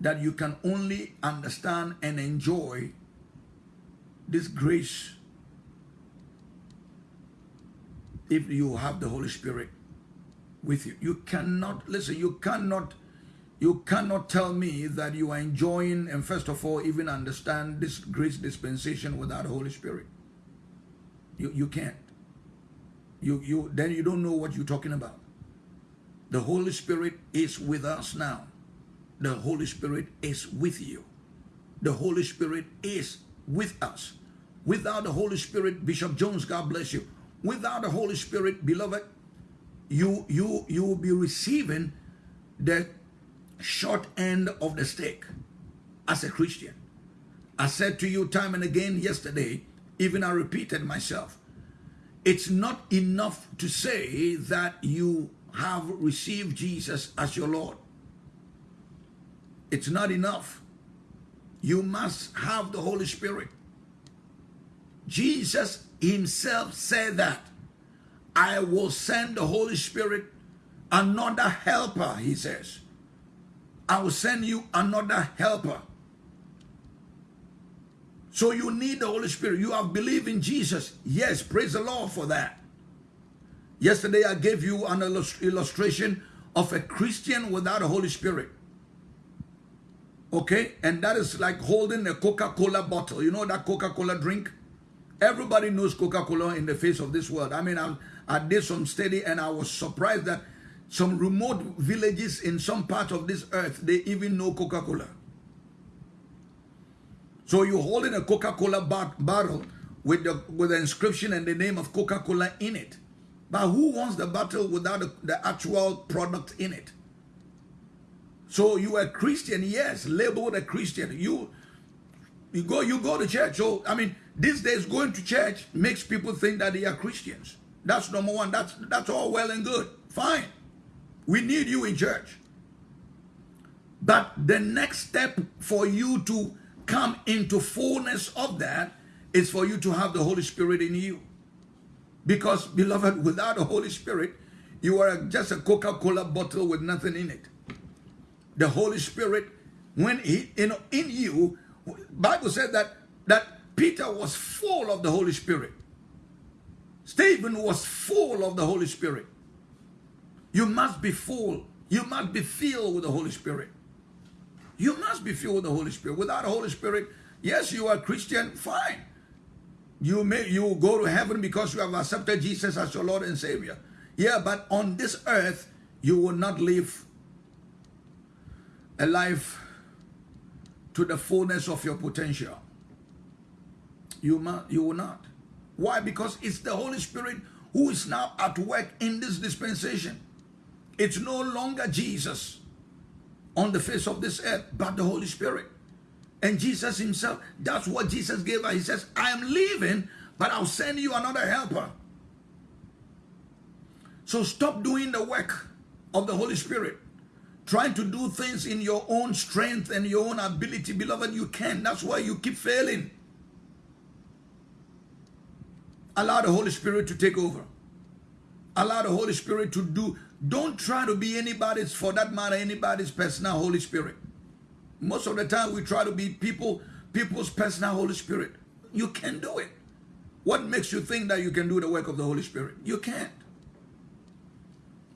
Speaker 1: that you can only understand and enjoy this grace if you have the Holy Spirit with you. You cannot, listen, you cannot, you cannot tell me that you are enjoying and first of all even understand this grace dispensation without the Holy Spirit. You, you can't. You, you, then you don't know what you're talking about. The Holy Spirit is with us now. The Holy Spirit is with you. The Holy Spirit is with us. Without the Holy Spirit, Bishop Jones, God bless you. Without the Holy Spirit, beloved, you you you will be receiving the short end of the stick as a Christian. I said to you time and again yesterday, even I repeated myself, it's not enough to say that you have received Jesus as your Lord. It's not enough. You must have the Holy Spirit. Jesus himself said that I will send the Holy Spirit another helper, he says. I will send you another helper. So you need the Holy Spirit. You have believed in Jesus. Yes, praise the Lord for that. Yesterday I gave you an illustration of a Christian without a Holy Spirit. Okay? And that is like holding a Coca-Cola bottle. You know that Coca-Cola drink? Everybody knows Coca-Cola in the face of this world. I mean, I, I did some study and I was surprised that some remote villages in some part of this earth, they even know Coca-Cola. So you're holding a Coca-Cola bar bottle with the, with the inscription and the name of Coca-Cola in it. But who wants the bottle without the, the actual product in it? So you are a Christian, yes, labeled a Christian. You you go you go to church. So I mean, these days going to church makes people think that they are Christians. That's number one. That's that's all well and good. Fine. We need you in church. But the next step for you to come into fullness of that is for you to have the Holy Spirit in you. Because, beloved, without the Holy Spirit, you are just a Coca-Cola bottle with nothing in it. The Holy Spirit, when he in, in you, Bible said that that Peter was full of the Holy Spirit. Stephen was full of the Holy Spirit. You must be full. You must be filled with the Holy Spirit. You must be filled with the Holy Spirit. Without the Holy Spirit, yes, you are Christian, fine. You may you will go to heaven because you have accepted Jesus as your Lord and Savior. Yeah, but on this earth, you will not live a life to the fullness of your potential. You, must, you will not. Why? Because it's the Holy Spirit who is now at work in this dispensation. It's no longer Jesus on the face of this earth, but the Holy Spirit. And Jesus himself, that's what Jesus gave us. He says, I am leaving, but I'll send you another helper. So stop doing the work of the Holy Spirit. Trying to do things in your own strength and your own ability. Beloved, you can. That's why you keep failing. Allow the Holy Spirit to take over. Allow the Holy Spirit to do. Don't try to be anybody's, for that matter, anybody's personal Holy Spirit. Most of the time we try to be people, people's personal Holy Spirit. You can't do it. What makes you think that you can do the work of the Holy Spirit? You can't.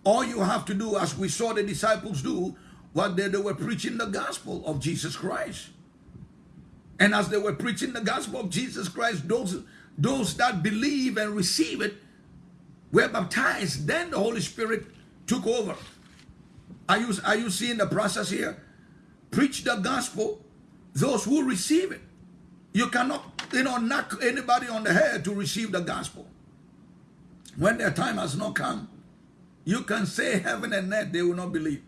Speaker 1: All you have to do, as we saw the disciples do, was they, they were preaching the gospel of Jesus Christ. And as they were preaching the gospel of Jesus Christ, those those that believe and receive it were baptized. Then the Holy Spirit took over. Are you, are you seeing the process here? Preach the gospel, those who receive it. You cannot, you know, knock anybody on the head to receive the gospel. When their time has not come, you can say heaven and earth, they will not believe.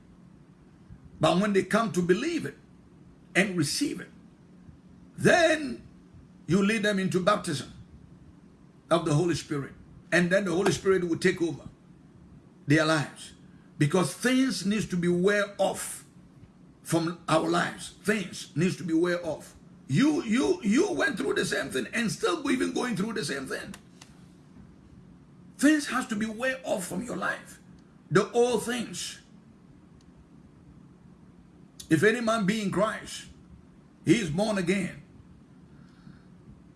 Speaker 1: But when they come to believe it and receive it, then you lead them into baptism of the Holy Spirit. And then the Holy Spirit will take over their lives. Because things needs to be wear off from our lives. Things needs to be wear off. You you you went through the same thing and still even going through the same thing. Things has to be wear off from your life. The old things. If any man be in Christ, he is born again.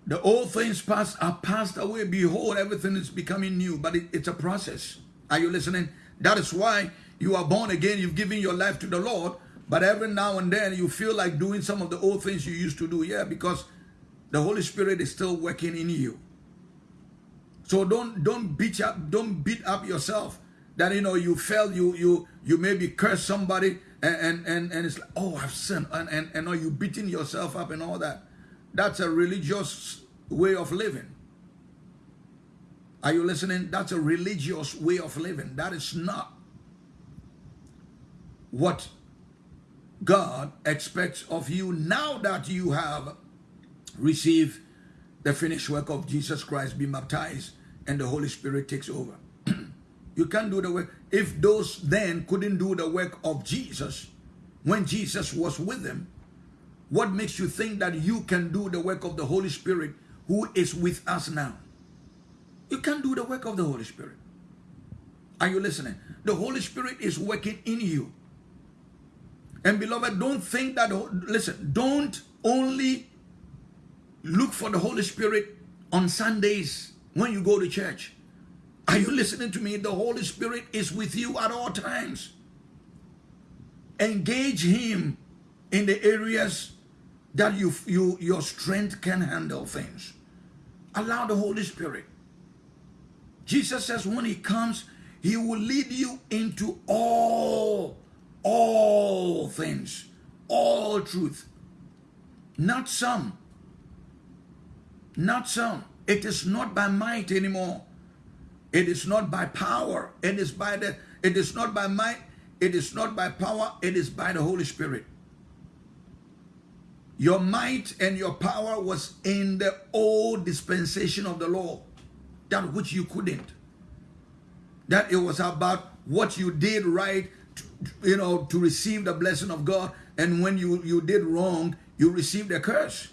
Speaker 1: The old things past are passed away. Behold, everything is becoming new. But it, it's a process. Are you listening? That is why you are born again. You've given your life to the Lord. But every now and then you feel like doing some of the old things you used to do. Yeah, because the Holy Spirit is still working in you. So don't don't beat up don't beat up yourself that you know you felt you you you maybe curse somebody and and and, and it's like oh I've sinned and and and are you beating yourself up and all that. That's a religious way of living. Are you listening? That's a religious way of living. That is not what God expects of you now that you have received the finished work of Jesus Christ, be baptized, and the Holy Spirit takes over. You can't do the work. If those then couldn't do the work of Jesus when Jesus was with them, what makes you think that you can do the work of the Holy Spirit who is with us now? You can't do the work of the Holy Spirit. Are you listening? The Holy Spirit is working in you. And beloved, don't think that, listen, don't only look for the Holy Spirit on Sundays when you go to church. Are you listening to me? The Holy Spirit is with you at all times. Engage Him in the areas that you, you your strength can handle things. Allow the Holy Spirit. Jesus says when he comes, he will lead you into all, all things, all truth. Not some. Not some. It is not by might anymore. It is not by power. It is by the, it is not by might. It is not by power. It is by the Holy Spirit. Your might and your power was in the old dispensation of the law, that which you couldn't. That it was about what you did right, to, you know, to receive the blessing of God. And when you, you did wrong, you received a curse.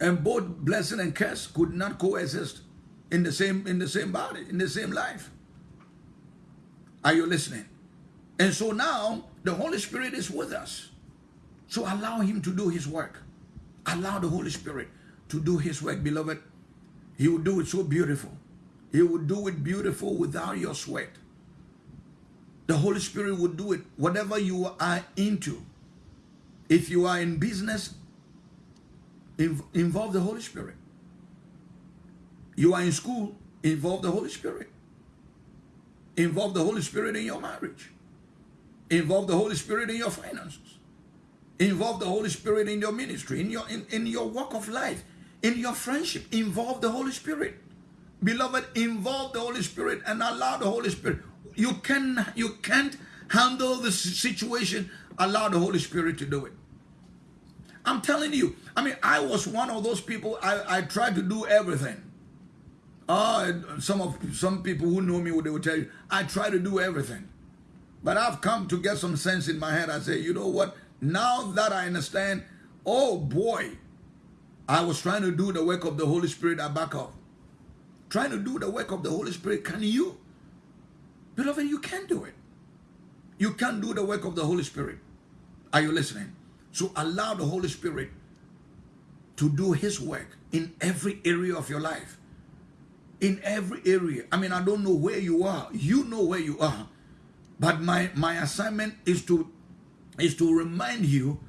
Speaker 1: And both blessing and curse could not coexist in the same in the same body, in the same life. Are you listening? And so now the Holy Spirit is with us. So allow him to do his work. Allow the Holy Spirit to do his work, beloved. He will do it so beautiful. He will do it beautiful without your sweat. the Holy Spirit will do it. Whatever you are into, if you are in business, involve the Holy Spirit. You are in school, involve the Holy Spirit. Involve the Holy Spirit in your marriage. Involve the Holy Spirit in your finances. Involve the Holy Spirit in your ministry, in your in, in your walk of life, in your friendship. Involve the Holy Spirit. Beloved, involve the Holy Spirit and allow the Holy Spirit. You can you can't handle the situation. Allow the Holy Spirit to do it. I'm telling you. I mean, I was one of those people. I, I tried to do everything. Uh, some of some people who know me, they will tell you, I try to do everything. But I've come to get some sense in my head. I say, you know what? Now that I understand, oh boy, I was trying to do the work of the Holy Spirit, I back up. Trying to do the work of the Holy Spirit, can you? Beloved, you can do it. You can do the work of the Holy Spirit. Are you listening? So allow the Holy Spirit to do his work in every area of your life. In every area. I mean, I don't know where you are. You know where you are. But my, my assignment is to, is to remind you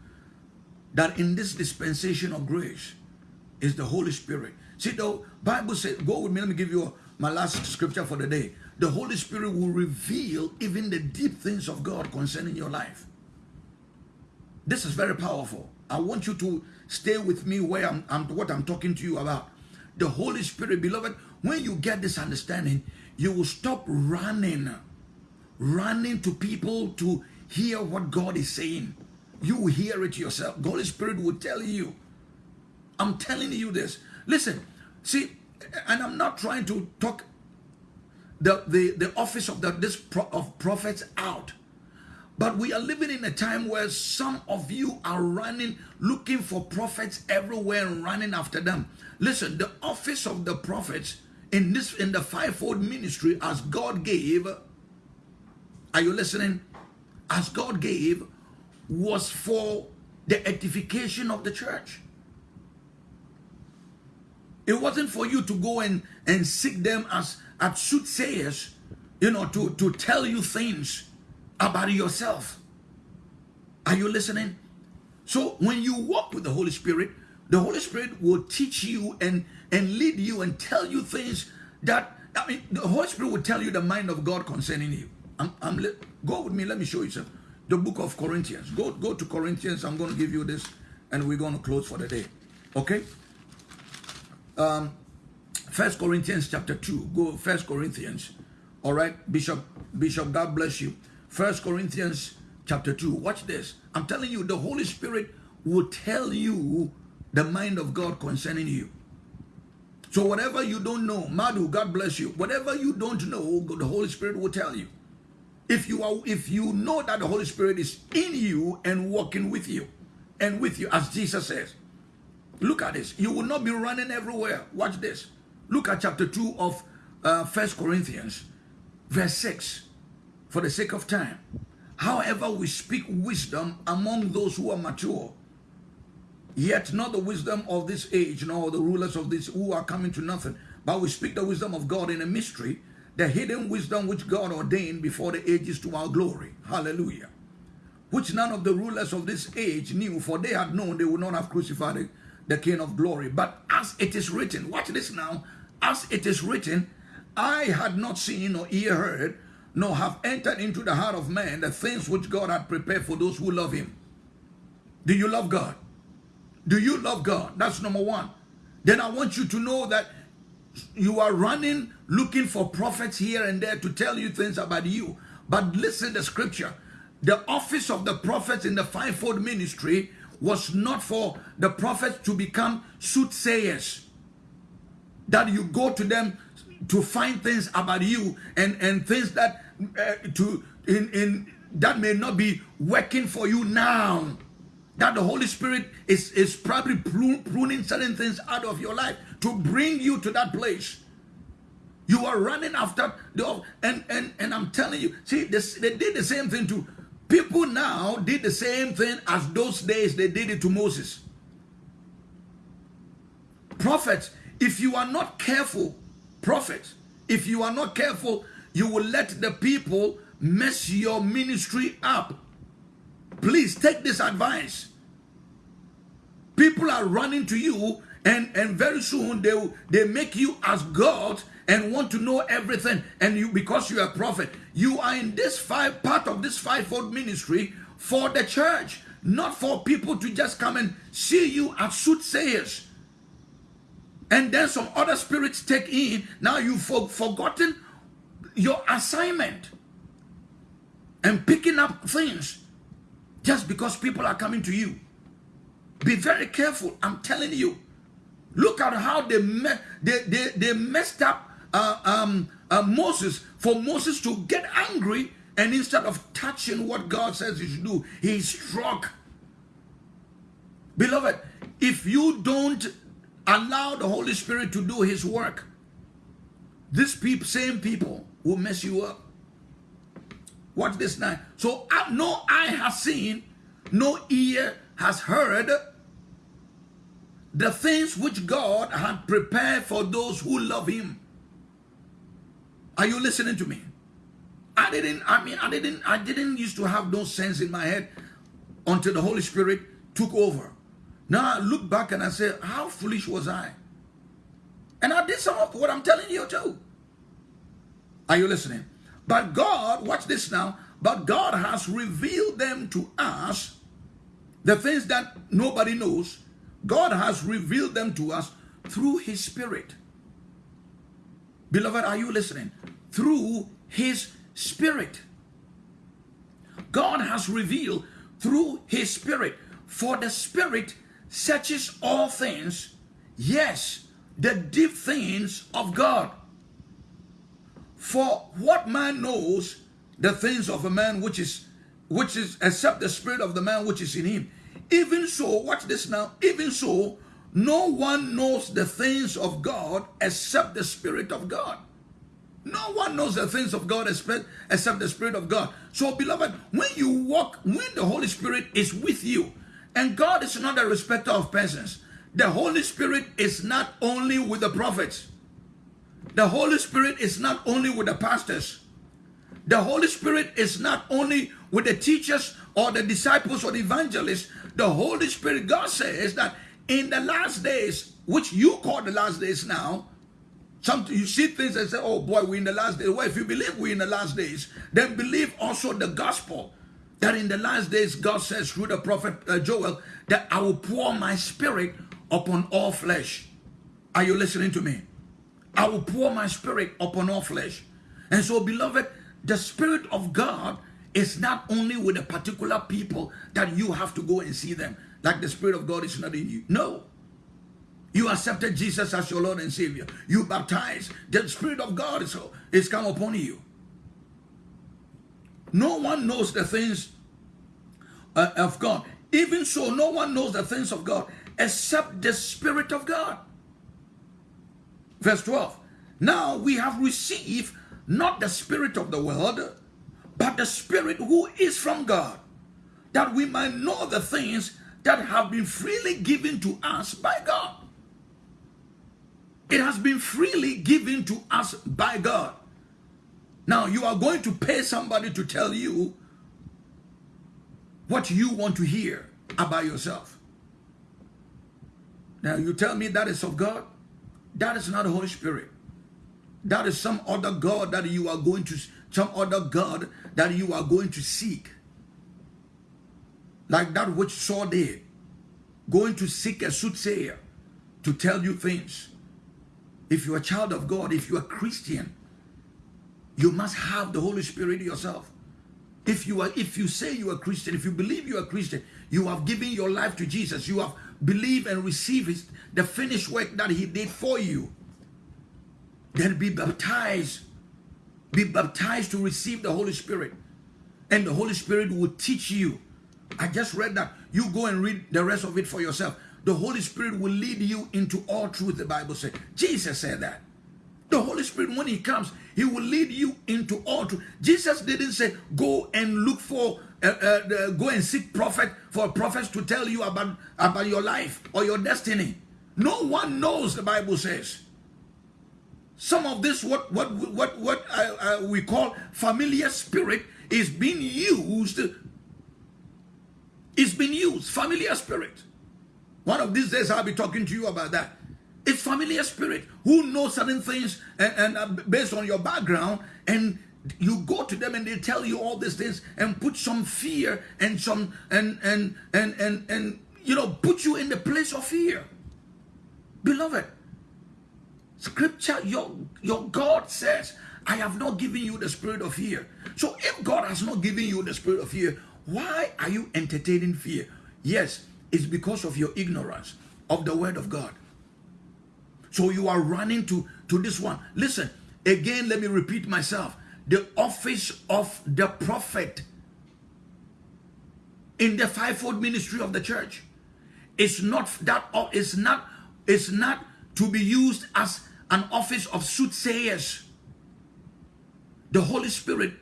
Speaker 1: that in this dispensation of grace is the Holy Spirit. See, the Bible says, go with me, let me give you my last scripture for the day. The Holy Spirit will reveal even the deep things of God concerning your life. This is very powerful. I want you to stay with me where I'm, I'm what I'm talking to you about. The Holy Spirit, beloved, when you get this understanding, you will stop running running to people to hear what God is saying. You will hear it yourself. Holy Spirit will tell you. I'm telling you this. Listen, see, and I'm not trying to talk the, the, the office of the, this pro, of prophets out. But we are living in a time where some of you are running, looking for prophets everywhere and running after them. Listen, the office of the prophets in this in the fivefold ministry as God gave are you listening? As God gave was for the edification of the church. It wasn't for you to go and, and seek them as, as soothsayers, you know, to, to tell you things about yourself. Are you listening? So when you walk with the Holy Spirit, the Holy Spirit will teach you and, and lead you and tell you things that, I mean, the Holy Spirit will tell you the mind of God concerning you. I'm, I'm go with me. Let me show you something. The book of Corinthians. Go, go to Corinthians. I'm going to give you this, and we're going to close for the day. Okay. Um, First Corinthians chapter two. Go First Corinthians. All right, Bishop. Bishop, God bless you. First Corinthians chapter two. Watch this. I'm telling you, the Holy Spirit will tell you the mind of God concerning you. So whatever you don't know, Madhu, God bless you. Whatever you don't know, the Holy Spirit will tell you. If you are if you know that the holy spirit is in you and working with you and with you as jesus says look at this. You will not be running everywhere. Watch this. Look at chapter 2 of uh, first corinthians verse 6 for the sake of time however we speak wisdom among those who are mature yet not the wisdom of this age nor the rulers of this who are coming to nothing but we speak the wisdom of god in a mystery the hidden wisdom which God ordained before the ages to our glory. Hallelujah. Which none of the rulers of this age knew, for they had known they would not have crucified the King of glory. But as it is written, watch this now, as it is written, Eye had not seen nor ear heard, nor have entered into the heart of man the things which God had prepared for those who love him. Do you love God? Do you love God? That's number one. Then I want you to know that you are running looking for prophets here and there to tell you things about you. But listen the scripture. The office of the prophets in the fivefold ministry was not for the prophets to become soothsayers. That you go to them to find things about you and, and things that uh, to in, in that may not be working for you now. That the Holy Spirit is, is probably pruning certain things out of your life to bring you to that place. You are running after the and and and I'm telling you, see, this, they did the same thing to people now. Did the same thing as those days they did it to Moses. Prophets, if you are not careful, prophets, if you are not careful, you will let the people mess your ministry up. Please take this advice. People are running to you and, and very soon they, they make you as God and want to know everything. And you because you are a prophet, you are in this five part of this fivefold ministry for the church, not for people to just come and see you as soothsayers. And then some other spirits take in. Now you've forgotten your assignment and picking up things just because people are coming to you. Be very careful. I'm telling you. Look at how they me they, they, they messed up uh, um, uh, Moses for Moses to get angry and instead of touching what God says he should do, he struck. Beloved, if you don't allow the Holy Spirit to do his work, these people, same people will mess you up. Watch this now. So no eye has seen, no ear has heard the things which God had prepared for those who love him. Are you listening to me? I didn't, I mean, I didn't, I didn't used to have no sense in my head until the Holy Spirit took over. Now I look back and I say, how foolish was I? And I did some of what I'm telling you too. Are you listening? But God, watch this now, but God has revealed them to us, the things that nobody knows, God has revealed them to us through his spirit. Beloved, are you listening? Through his spirit. God has revealed through his spirit. For the spirit searches all things, yes, the deep things of God. For what man knows the things of a man which is which is except the spirit of the man which is in him. Even so, watch this now, even so, no one knows the things of God except the spirit of God. No one knows the things of God except except the Spirit of God. So, beloved, when you walk, when the Holy Spirit is with you, and God is not a respecter of persons, the Holy Spirit is not only with the prophets, the Holy Spirit is not only with the pastors. The Holy Spirit is not only with the teachers or the disciples or the evangelists. The Holy Spirit, God says that in the last days, which you call the last days now, some you see things and say, oh boy, we're in the last days. Well, if you believe we're in the last days, then believe also the gospel that in the last days, God says through the prophet uh, Joel, that I will pour my spirit upon all flesh. Are you listening to me? I will pour my spirit upon all flesh. And so, beloved, the spirit of God is not only with a particular people that you have to go and see them, like the spirit of God is not in you. No. You accepted Jesus as your Lord and Savior. You baptized. The Spirit of God is, is come upon you. No one knows the things uh, of God. Even so, no one knows the things of God except the Spirit of God. Verse 12. Now we have received not the spirit of the world, but the spirit who is from God, that we might know the things that have been freely given to us by God. It has been freely given to us by God. Now you are going to pay somebody to tell you what you want to hear about yourself. Now you tell me that is of God. That is not the Holy Spirit. That is some other God that you are going to, some other God that you are going to seek. Like that which Saul did. Going to seek a soothsayer to tell you things. If you're a child of God, if you're a Christian, you must have the Holy Spirit yourself. If you are, if you say you are Christian, if you believe you are Christian, you have given your life to Jesus. You have believed and received his, the finished work that he did for you. Then be baptized. Be baptized to receive the Holy Spirit. And the Holy Spirit will teach you. I just read that. You go and read the rest of it for yourself. The Holy Spirit will lead you into all truth, the Bible said. Jesus said that. The Holy Spirit, when He comes, He will lead you into all truth. Jesus didn't say, go and look for, uh, uh, go and seek prophet for prophets to tell you about, about your life or your destiny. No one knows, the Bible says. Some of this, what what what what uh, uh, we call familiar spirit, is being used. It's been used familiar spirit. One of these days, I'll be talking to you about that. It's familiar spirit who knows certain things and, and uh, based on your background, and you go to them and they tell you all these things and put some fear and some and and and and and you know put you in the place of fear beloved scripture your your god says i have not given you the spirit of fear. So if god has not given you the spirit of fear why are you entertaining fear? Yes it's because of your ignorance of the word of god. So you are running to to this one. Listen again let me repeat myself. The office of the prophet in the fivefold ministry of the church is not that is not is not to be used as an office of soothsayers the holy spirit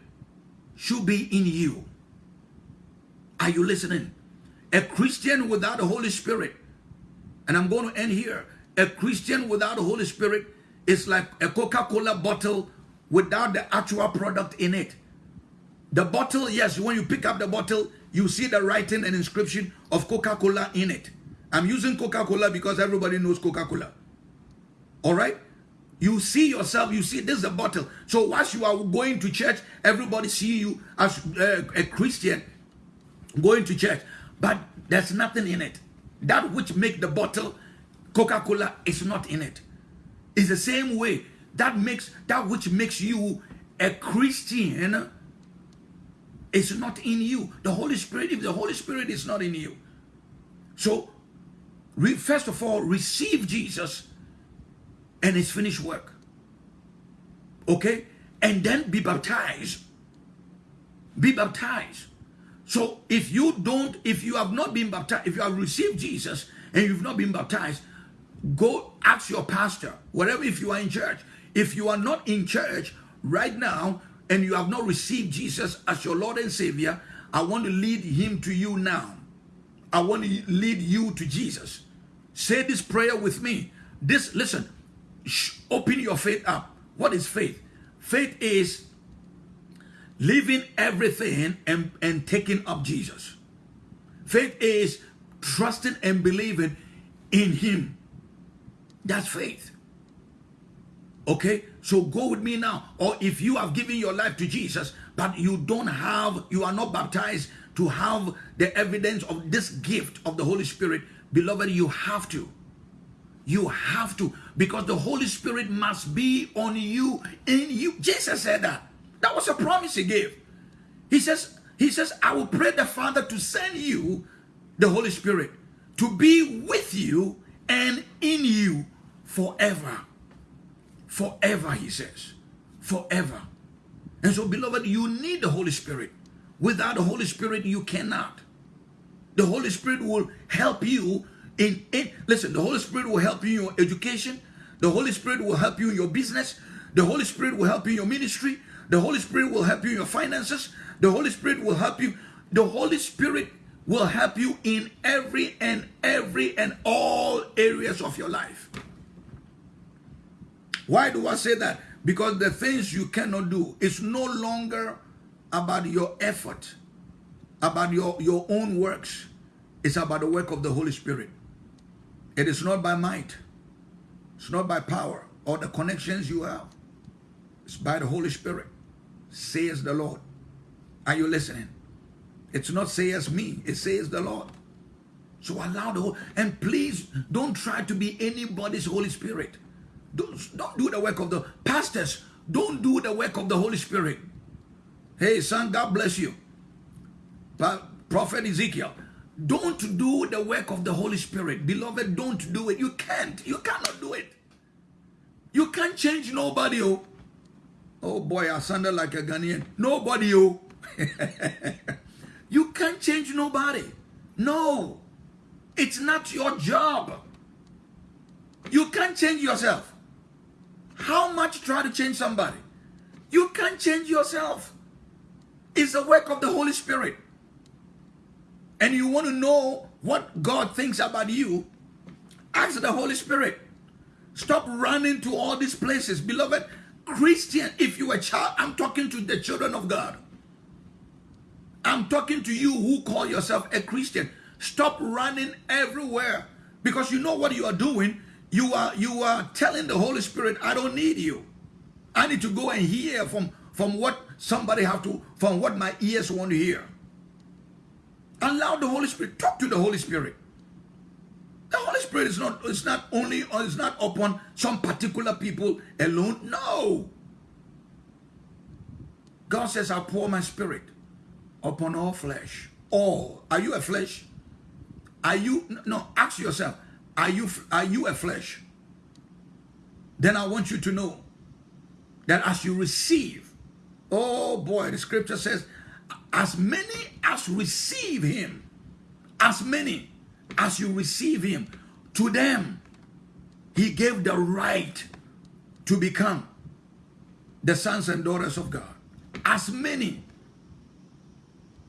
Speaker 1: should be in you are you listening a christian without the holy spirit and i'm going to end here a christian without the holy spirit is like a coca-cola bottle without the actual product in it. The bottle, yes, when you pick up the bottle, you see the writing and inscription of Coca-Cola in it. I'm using Coca-Cola because everybody knows Coca-Cola. All right? You see yourself, you see this is a bottle. So once you are going to church, everybody see you as uh, a Christian going to church. But there's nothing in it. That which make the bottle Coca-Cola is not in it. It's the same way that makes that which makes you a Christian is not in you. The Holy Spirit, if the Holy Spirit is not in you. So, first of all, receive Jesus and his finished work. Okay? And then be baptized. Be baptized. So if you don't, if you have not been baptized, if you have received Jesus and you've not been baptized, go ask your pastor, whatever if you are in church, if you are not in church right now and you have not received Jesus as your Lord and Savior, I want to lead him to you now. I want to lead you to Jesus. Say this prayer with me. This, listen, open your faith up. What is faith? Faith is leaving everything and, and taking up Jesus. Faith is trusting and believing in him. That's faith. Okay, so go with me now. Or if you have given your life to Jesus, but you don't have, you are not baptized to have the evidence of this gift of the Holy Spirit, beloved, you have to. You have to, because the Holy Spirit must be on you, in you. Jesus said that. That was a promise he gave. He says, He says, I will pray the Father to send you the Holy Spirit to be with you and in you forever. Forever, he says. Forever. And so, beloved, you need the Holy Spirit. Without the Holy Spirit, you cannot. The Holy Spirit will help you in, it. listen, the Holy Spirit will help you in your education. The Holy Spirit will help you in your business. The Holy Spirit will help you in your ministry. The Holy Spirit will help you in your finances. The Holy Spirit will help you. The Holy Spirit will help you in every and every and all areas of your life. Why do I say that? Because the things you cannot do is no longer about your effort, about your, your own works. It's about the work of the Holy Spirit. It is not by might. It's not by power or the connections you have. It's by the Holy Spirit, says the Lord. Are you listening? It's not says me, it says the Lord. So allow the Holy, and please don't try to be anybody's Holy Spirit. Don't, don't do the work of the pastors. Don't do the work of the Holy Spirit. Hey, son, God bless you. Prophet Ezekiel, don't do the work of the Holy Spirit. Beloved, don't do it. You can't. You cannot do it. You can't change nobody. Oh, oh boy, I sounded like a Ghanaian. Nobody. Oh. you can't change nobody. No. It's not your job. You can't change yourself. How much try to change somebody? You can't change yourself. It's the work of the Holy Spirit. And you want to know what God thinks about you, ask the Holy Spirit. Stop running to all these places. Beloved, Christian, if you are a child, I'm talking to the children of God. I'm talking to you who call yourself a Christian. Stop running everywhere because you know what you are doing. You are you are telling the Holy Spirit, I don't need you. I need to go and hear from from what somebody have to from what my ears want to hear. Allow the Holy Spirit talk to the Holy Spirit. The Holy Spirit is not it's not only uh, or it's not upon some particular people alone. No. God says, I'll pour my spirit upon all flesh. All. Are you a flesh? Are you no? Ask yourself. Are you are you a flesh? Then I want you to know that as you receive, oh boy, the scripture says, as many as receive him, as many as you receive him, to them he gave the right to become the sons and daughters of God. As many.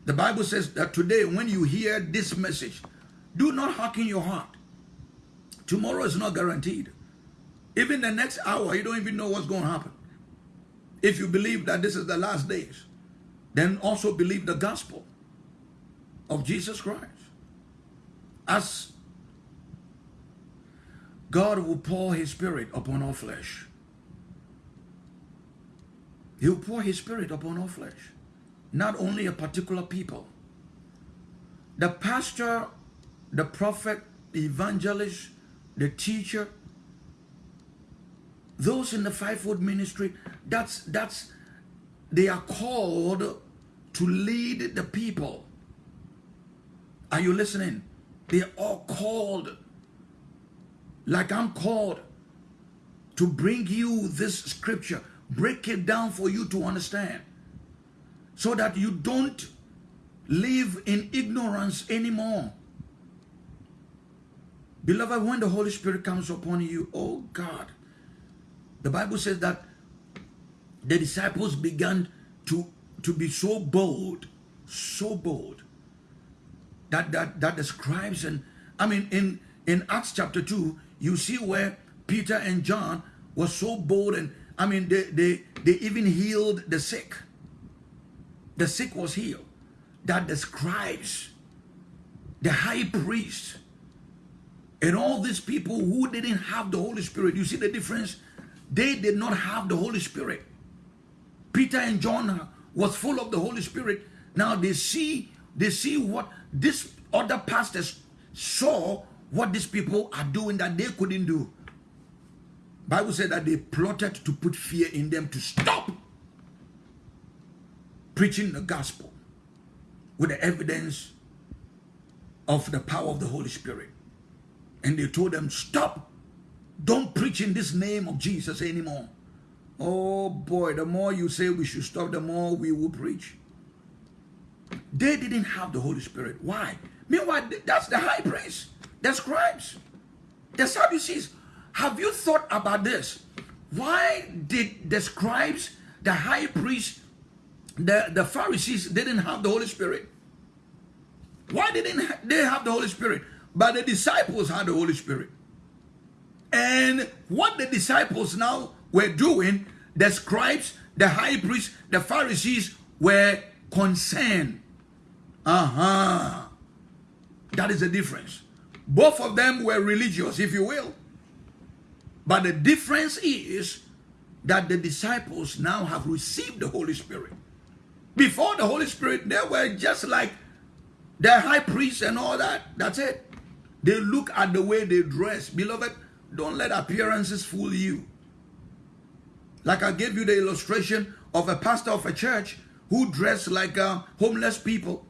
Speaker 1: The Bible says that today when you hear this message, do not harden your heart. Tomorrow is not guaranteed. Even the next hour, you don't even know what's going to happen. If you believe that this is the last days, then also believe the gospel of Jesus Christ. As God will pour his spirit upon all flesh. He'll pour his spirit upon all flesh. Not only a particular people. The pastor, the prophet, the evangelist, the teacher, those in the fivefold ministry, that's that's they are called to lead the people. Are you listening? They are all called like I'm called to bring you this scripture, break it down for you to understand so that you don't live in ignorance anymore. Beloved, when the Holy Spirit comes upon you, oh God, the Bible says that the disciples began to, to be so bold, so bold, that, that, that the scribes and, I mean, in, in Acts chapter 2, you see where Peter and John were so bold and, I mean, they, they, they even healed the sick. The sick was healed. That the scribes, the high priest, and all these people who didn't have the Holy Spirit, you see the difference? They did not have the Holy Spirit. Peter and John was full of the Holy Spirit. Now they see, they see what this other pastors saw what these people are doing that they couldn't do. Bible said that they plotted to put fear in them to stop preaching the gospel with the evidence of the power of the Holy Spirit. And they told them, stop. Don't preach in this name of Jesus anymore. Oh boy, the more you say we should stop, the more we will preach. They didn't have the Holy Spirit. Why? Meanwhile, that's the high priest, the scribes, the Sadducees. Have you thought about this? Why did the scribes, the high priest, the, the Pharisees didn't have the Holy Spirit? Why didn't they have the Holy Spirit? But the disciples had the Holy Spirit. And what the disciples now were doing, the scribes, the high priests, the Pharisees were concerned. Uh-huh. That is the difference. Both of them were religious, if you will. But the difference is that the disciples now have received the Holy Spirit. Before the Holy Spirit, they were just like the high priest and all that. That's it. They look at the way they dress. Beloved, don't let appearances fool you. Like I gave you the illustration of a pastor of a church who dressed like a homeless people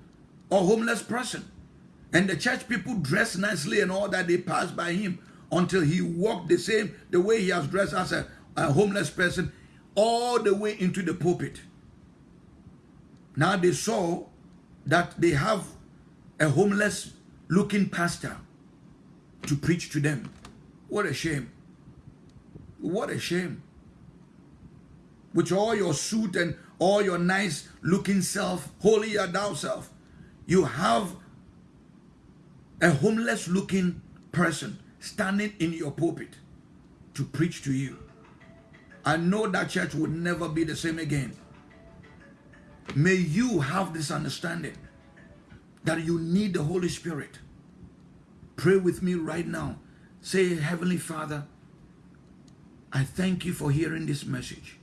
Speaker 1: or homeless person. And the church people dressed nicely and all that, they pass by him until he walked the same, the way he has dressed as a, a homeless person, all the way into the pulpit. Now they saw that they have a homeless looking pastor to preach to them. What a shame. What a shame with all your suit and all your nice looking self, holy holier thou self, you have a homeless looking person standing in your pulpit. to preach to you. I know that church would never be the same again. May you have this understanding that you need the Holy Spirit. Pray with me right now. Say, Heavenly Father, I thank you for hearing this message.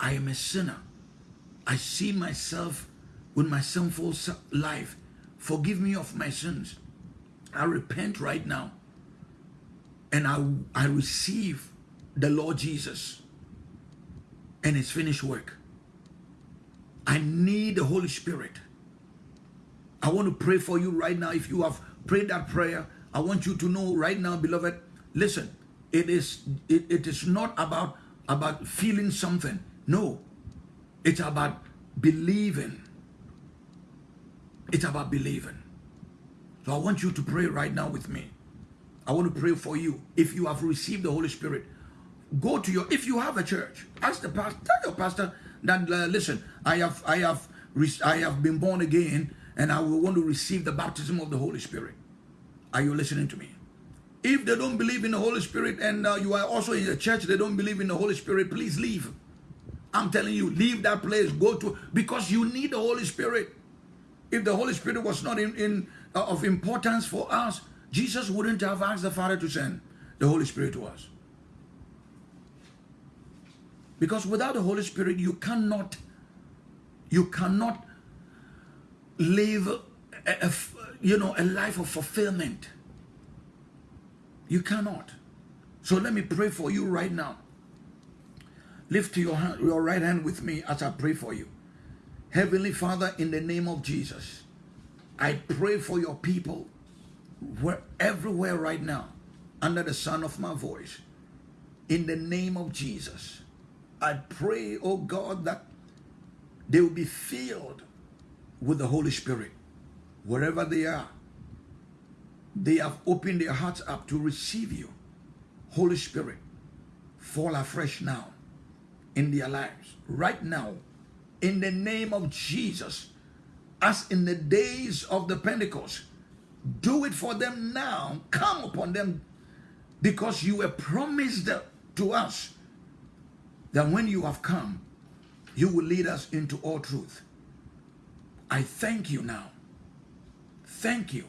Speaker 1: I am a sinner. I see myself with my sinful life. Forgive me of my sins. I repent right now. And I, I receive the Lord Jesus and his finished work. I need the Holy Spirit. I want to pray for you right now. If you have prayed that prayer, I want you to know right now, beloved, listen, it is it, it is not about about feeling something. No. It's about believing. It's about believing. So I want you to pray right now with me. I want to pray for you. If you have received the Holy Spirit, go to your if you have a church, ask the pastor, tell your pastor that uh, listen, I have I have I have been born again and I will want to receive the baptism of the Holy Spirit. Are you listening to me? If they don't believe in the Holy Spirit and uh, you are also in a church, they don't believe in the Holy Spirit, please leave. I'm telling you, leave that place, go to, because you need the Holy Spirit. If the Holy Spirit was not in, in uh, of importance for us, Jesus wouldn't have asked the Father to send the Holy Spirit to us. Because without the Holy Spirit, you cannot, you cannot live, a, a, you know, a life of fulfillment. You cannot. So let me pray for you right now. Lift your, hand, your right hand with me as I pray for you. Heavenly Father, in the name of Jesus, I pray for your people where, everywhere right now, under the sound of my voice. In the name of Jesus, I pray, oh God, that they will be filled with the Holy Spirit wherever they are. They have opened their hearts up to receive you. Holy Spirit, fall afresh now in their lives. Right now, in the name of Jesus, as in the days of the Pentecost, do it for them now. Come upon them because you were promised to us that when you have come, you will lead us into all truth. I thank you now. Thank you.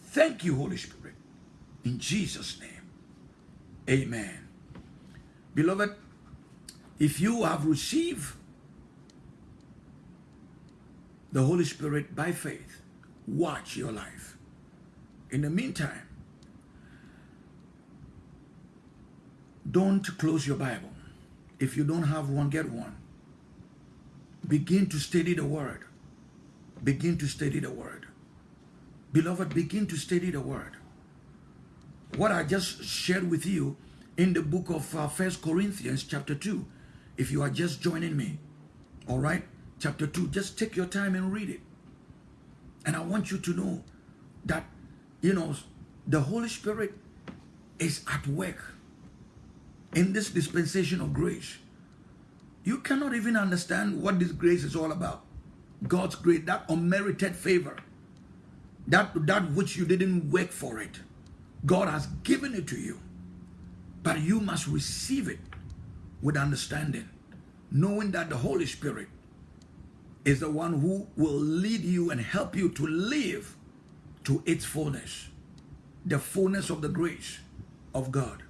Speaker 1: Thank you, Holy Spirit. In Jesus' name. Amen. Beloved, if you have received the Holy Spirit by faith, watch your life. In the meantime, don't close your Bible. If you don't have one, get one. Begin to study the Word. Begin to study the Word. Beloved, begin to study the Word. What I just shared with you in the book of uh, First Corinthians chapter 2, if you are just joining me, all right, chapter 2, just take your time and read it. And I want you to know that, you know, the Holy Spirit is at work in this dispensation of grace. You cannot even understand what this grace is all about. God's grace, that unmerited favor, that, that which you didn't work for it. God has given it to you. But you must receive it with understanding, knowing that the Holy Spirit is the one who will lead you and help you to live to its fullness, the fullness of the grace of God.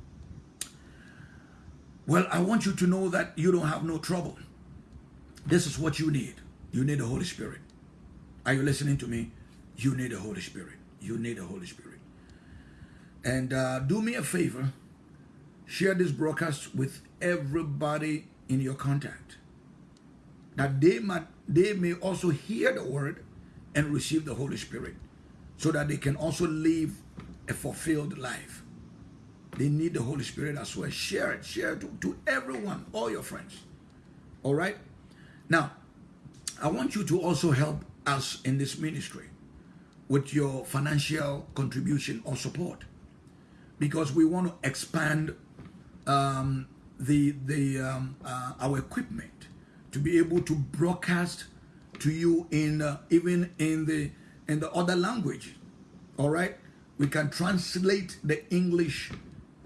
Speaker 1: Well, I want you to know that you don't have no trouble. This is what you need. You need the Holy Spirit. Are you listening to me? You need the Holy Spirit. You need the Holy Spirit. And uh, do me a favor, share this broadcast with everybody in your contact. That they might they may also hear the word and receive the Holy Spirit so that they can also live a fulfilled life. They need the Holy Spirit as well. Share it, share it to, to everyone, all your friends. All right? Now, I want you to also help us in this ministry with your financial contribution or support because we want to expand um, the the um, uh, our equipment to be able to broadcast to you in uh, even in the in the other language all right we can translate the english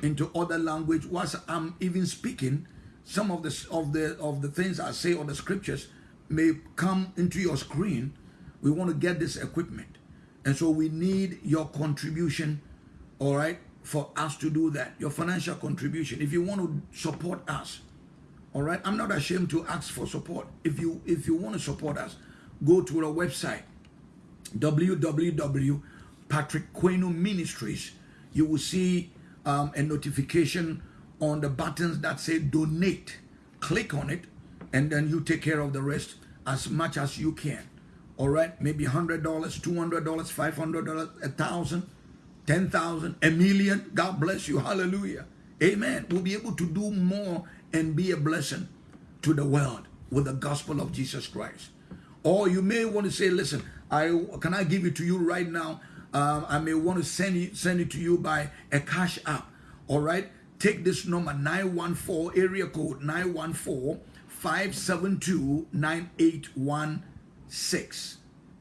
Speaker 1: into other language whilst I'm even speaking. Some of the of the of the things I say or the scriptures may come into your screen. We want to get this equipment. And so we need your contribution, all right, for us to do that. Your financial contribution. If you want to support us, all right, I'm not ashamed to ask for support. If you if you want to support us, go to our website www.patrick Ministries. You will see um, a notification on the buttons that say donate. Click on it, and then you take care of the rest as much as you can. All right, maybe $100, $200, $500, a thousand, ten thousand, a million. God bless you. Hallelujah. Amen. We'll be able to do more and be a blessing to the world with the gospel of Jesus Christ. Or you may want to say, listen, I can I give it to you right now? Um, I may want to send it, send it to you by a cash app. All right. Take this number 914 area code 914 572 9816.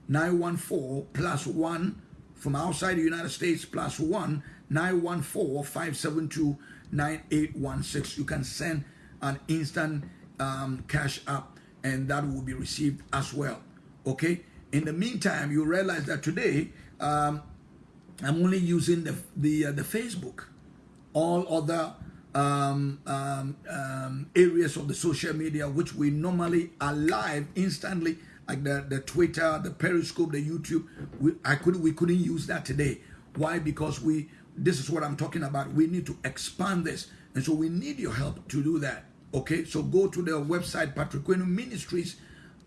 Speaker 1: 914 plus 1 from outside the United States plus 1 914 572 9816. You can send an instant um, cash app and that will be received as well. Okay. In the meantime, you realize that today um, I'm only using the the uh, the Facebook. All other um, um, um, areas of the social media which we normally are live instantly, like the, the Twitter, the Periscope, the YouTube. We I couldn't, we couldn't use that today. Why? Because we this is what I'm talking about. We need to expand this, and so we need your help to do that. Okay, so go to the website Patrick Quenu Ministries,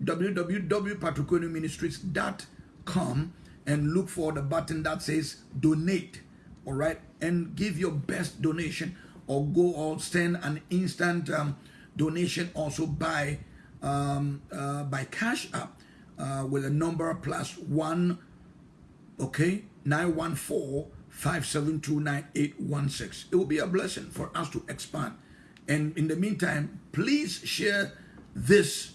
Speaker 1: www.patrickquenuministries.com and look for the button that says donate. All right, and give your best donation or go or send an instant um, donation also by um, uh, by Cash App uh, with a number plus one, okay, 914 572 9816. It will be a blessing for us to expand. And in the meantime, please share this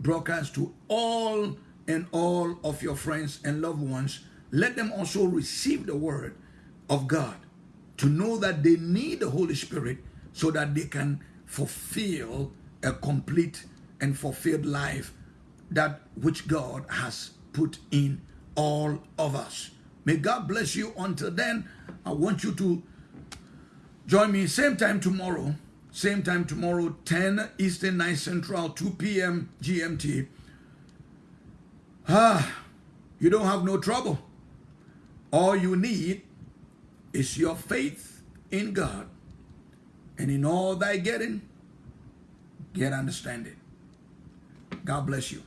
Speaker 1: broadcast to all and all of your friends and loved ones. Let them also receive the word of God to know that they need the Holy Spirit so that they can fulfill a complete and fulfilled life that which God has put in all of us. May God bless you. Until then, I want you to join me same time tomorrow same time tomorrow, 10 Eastern, 9 Central, 2 p.m. GMT. Ah, you don't have no trouble. All you need is your faith in God. And in all thy getting, get understanding. God bless you.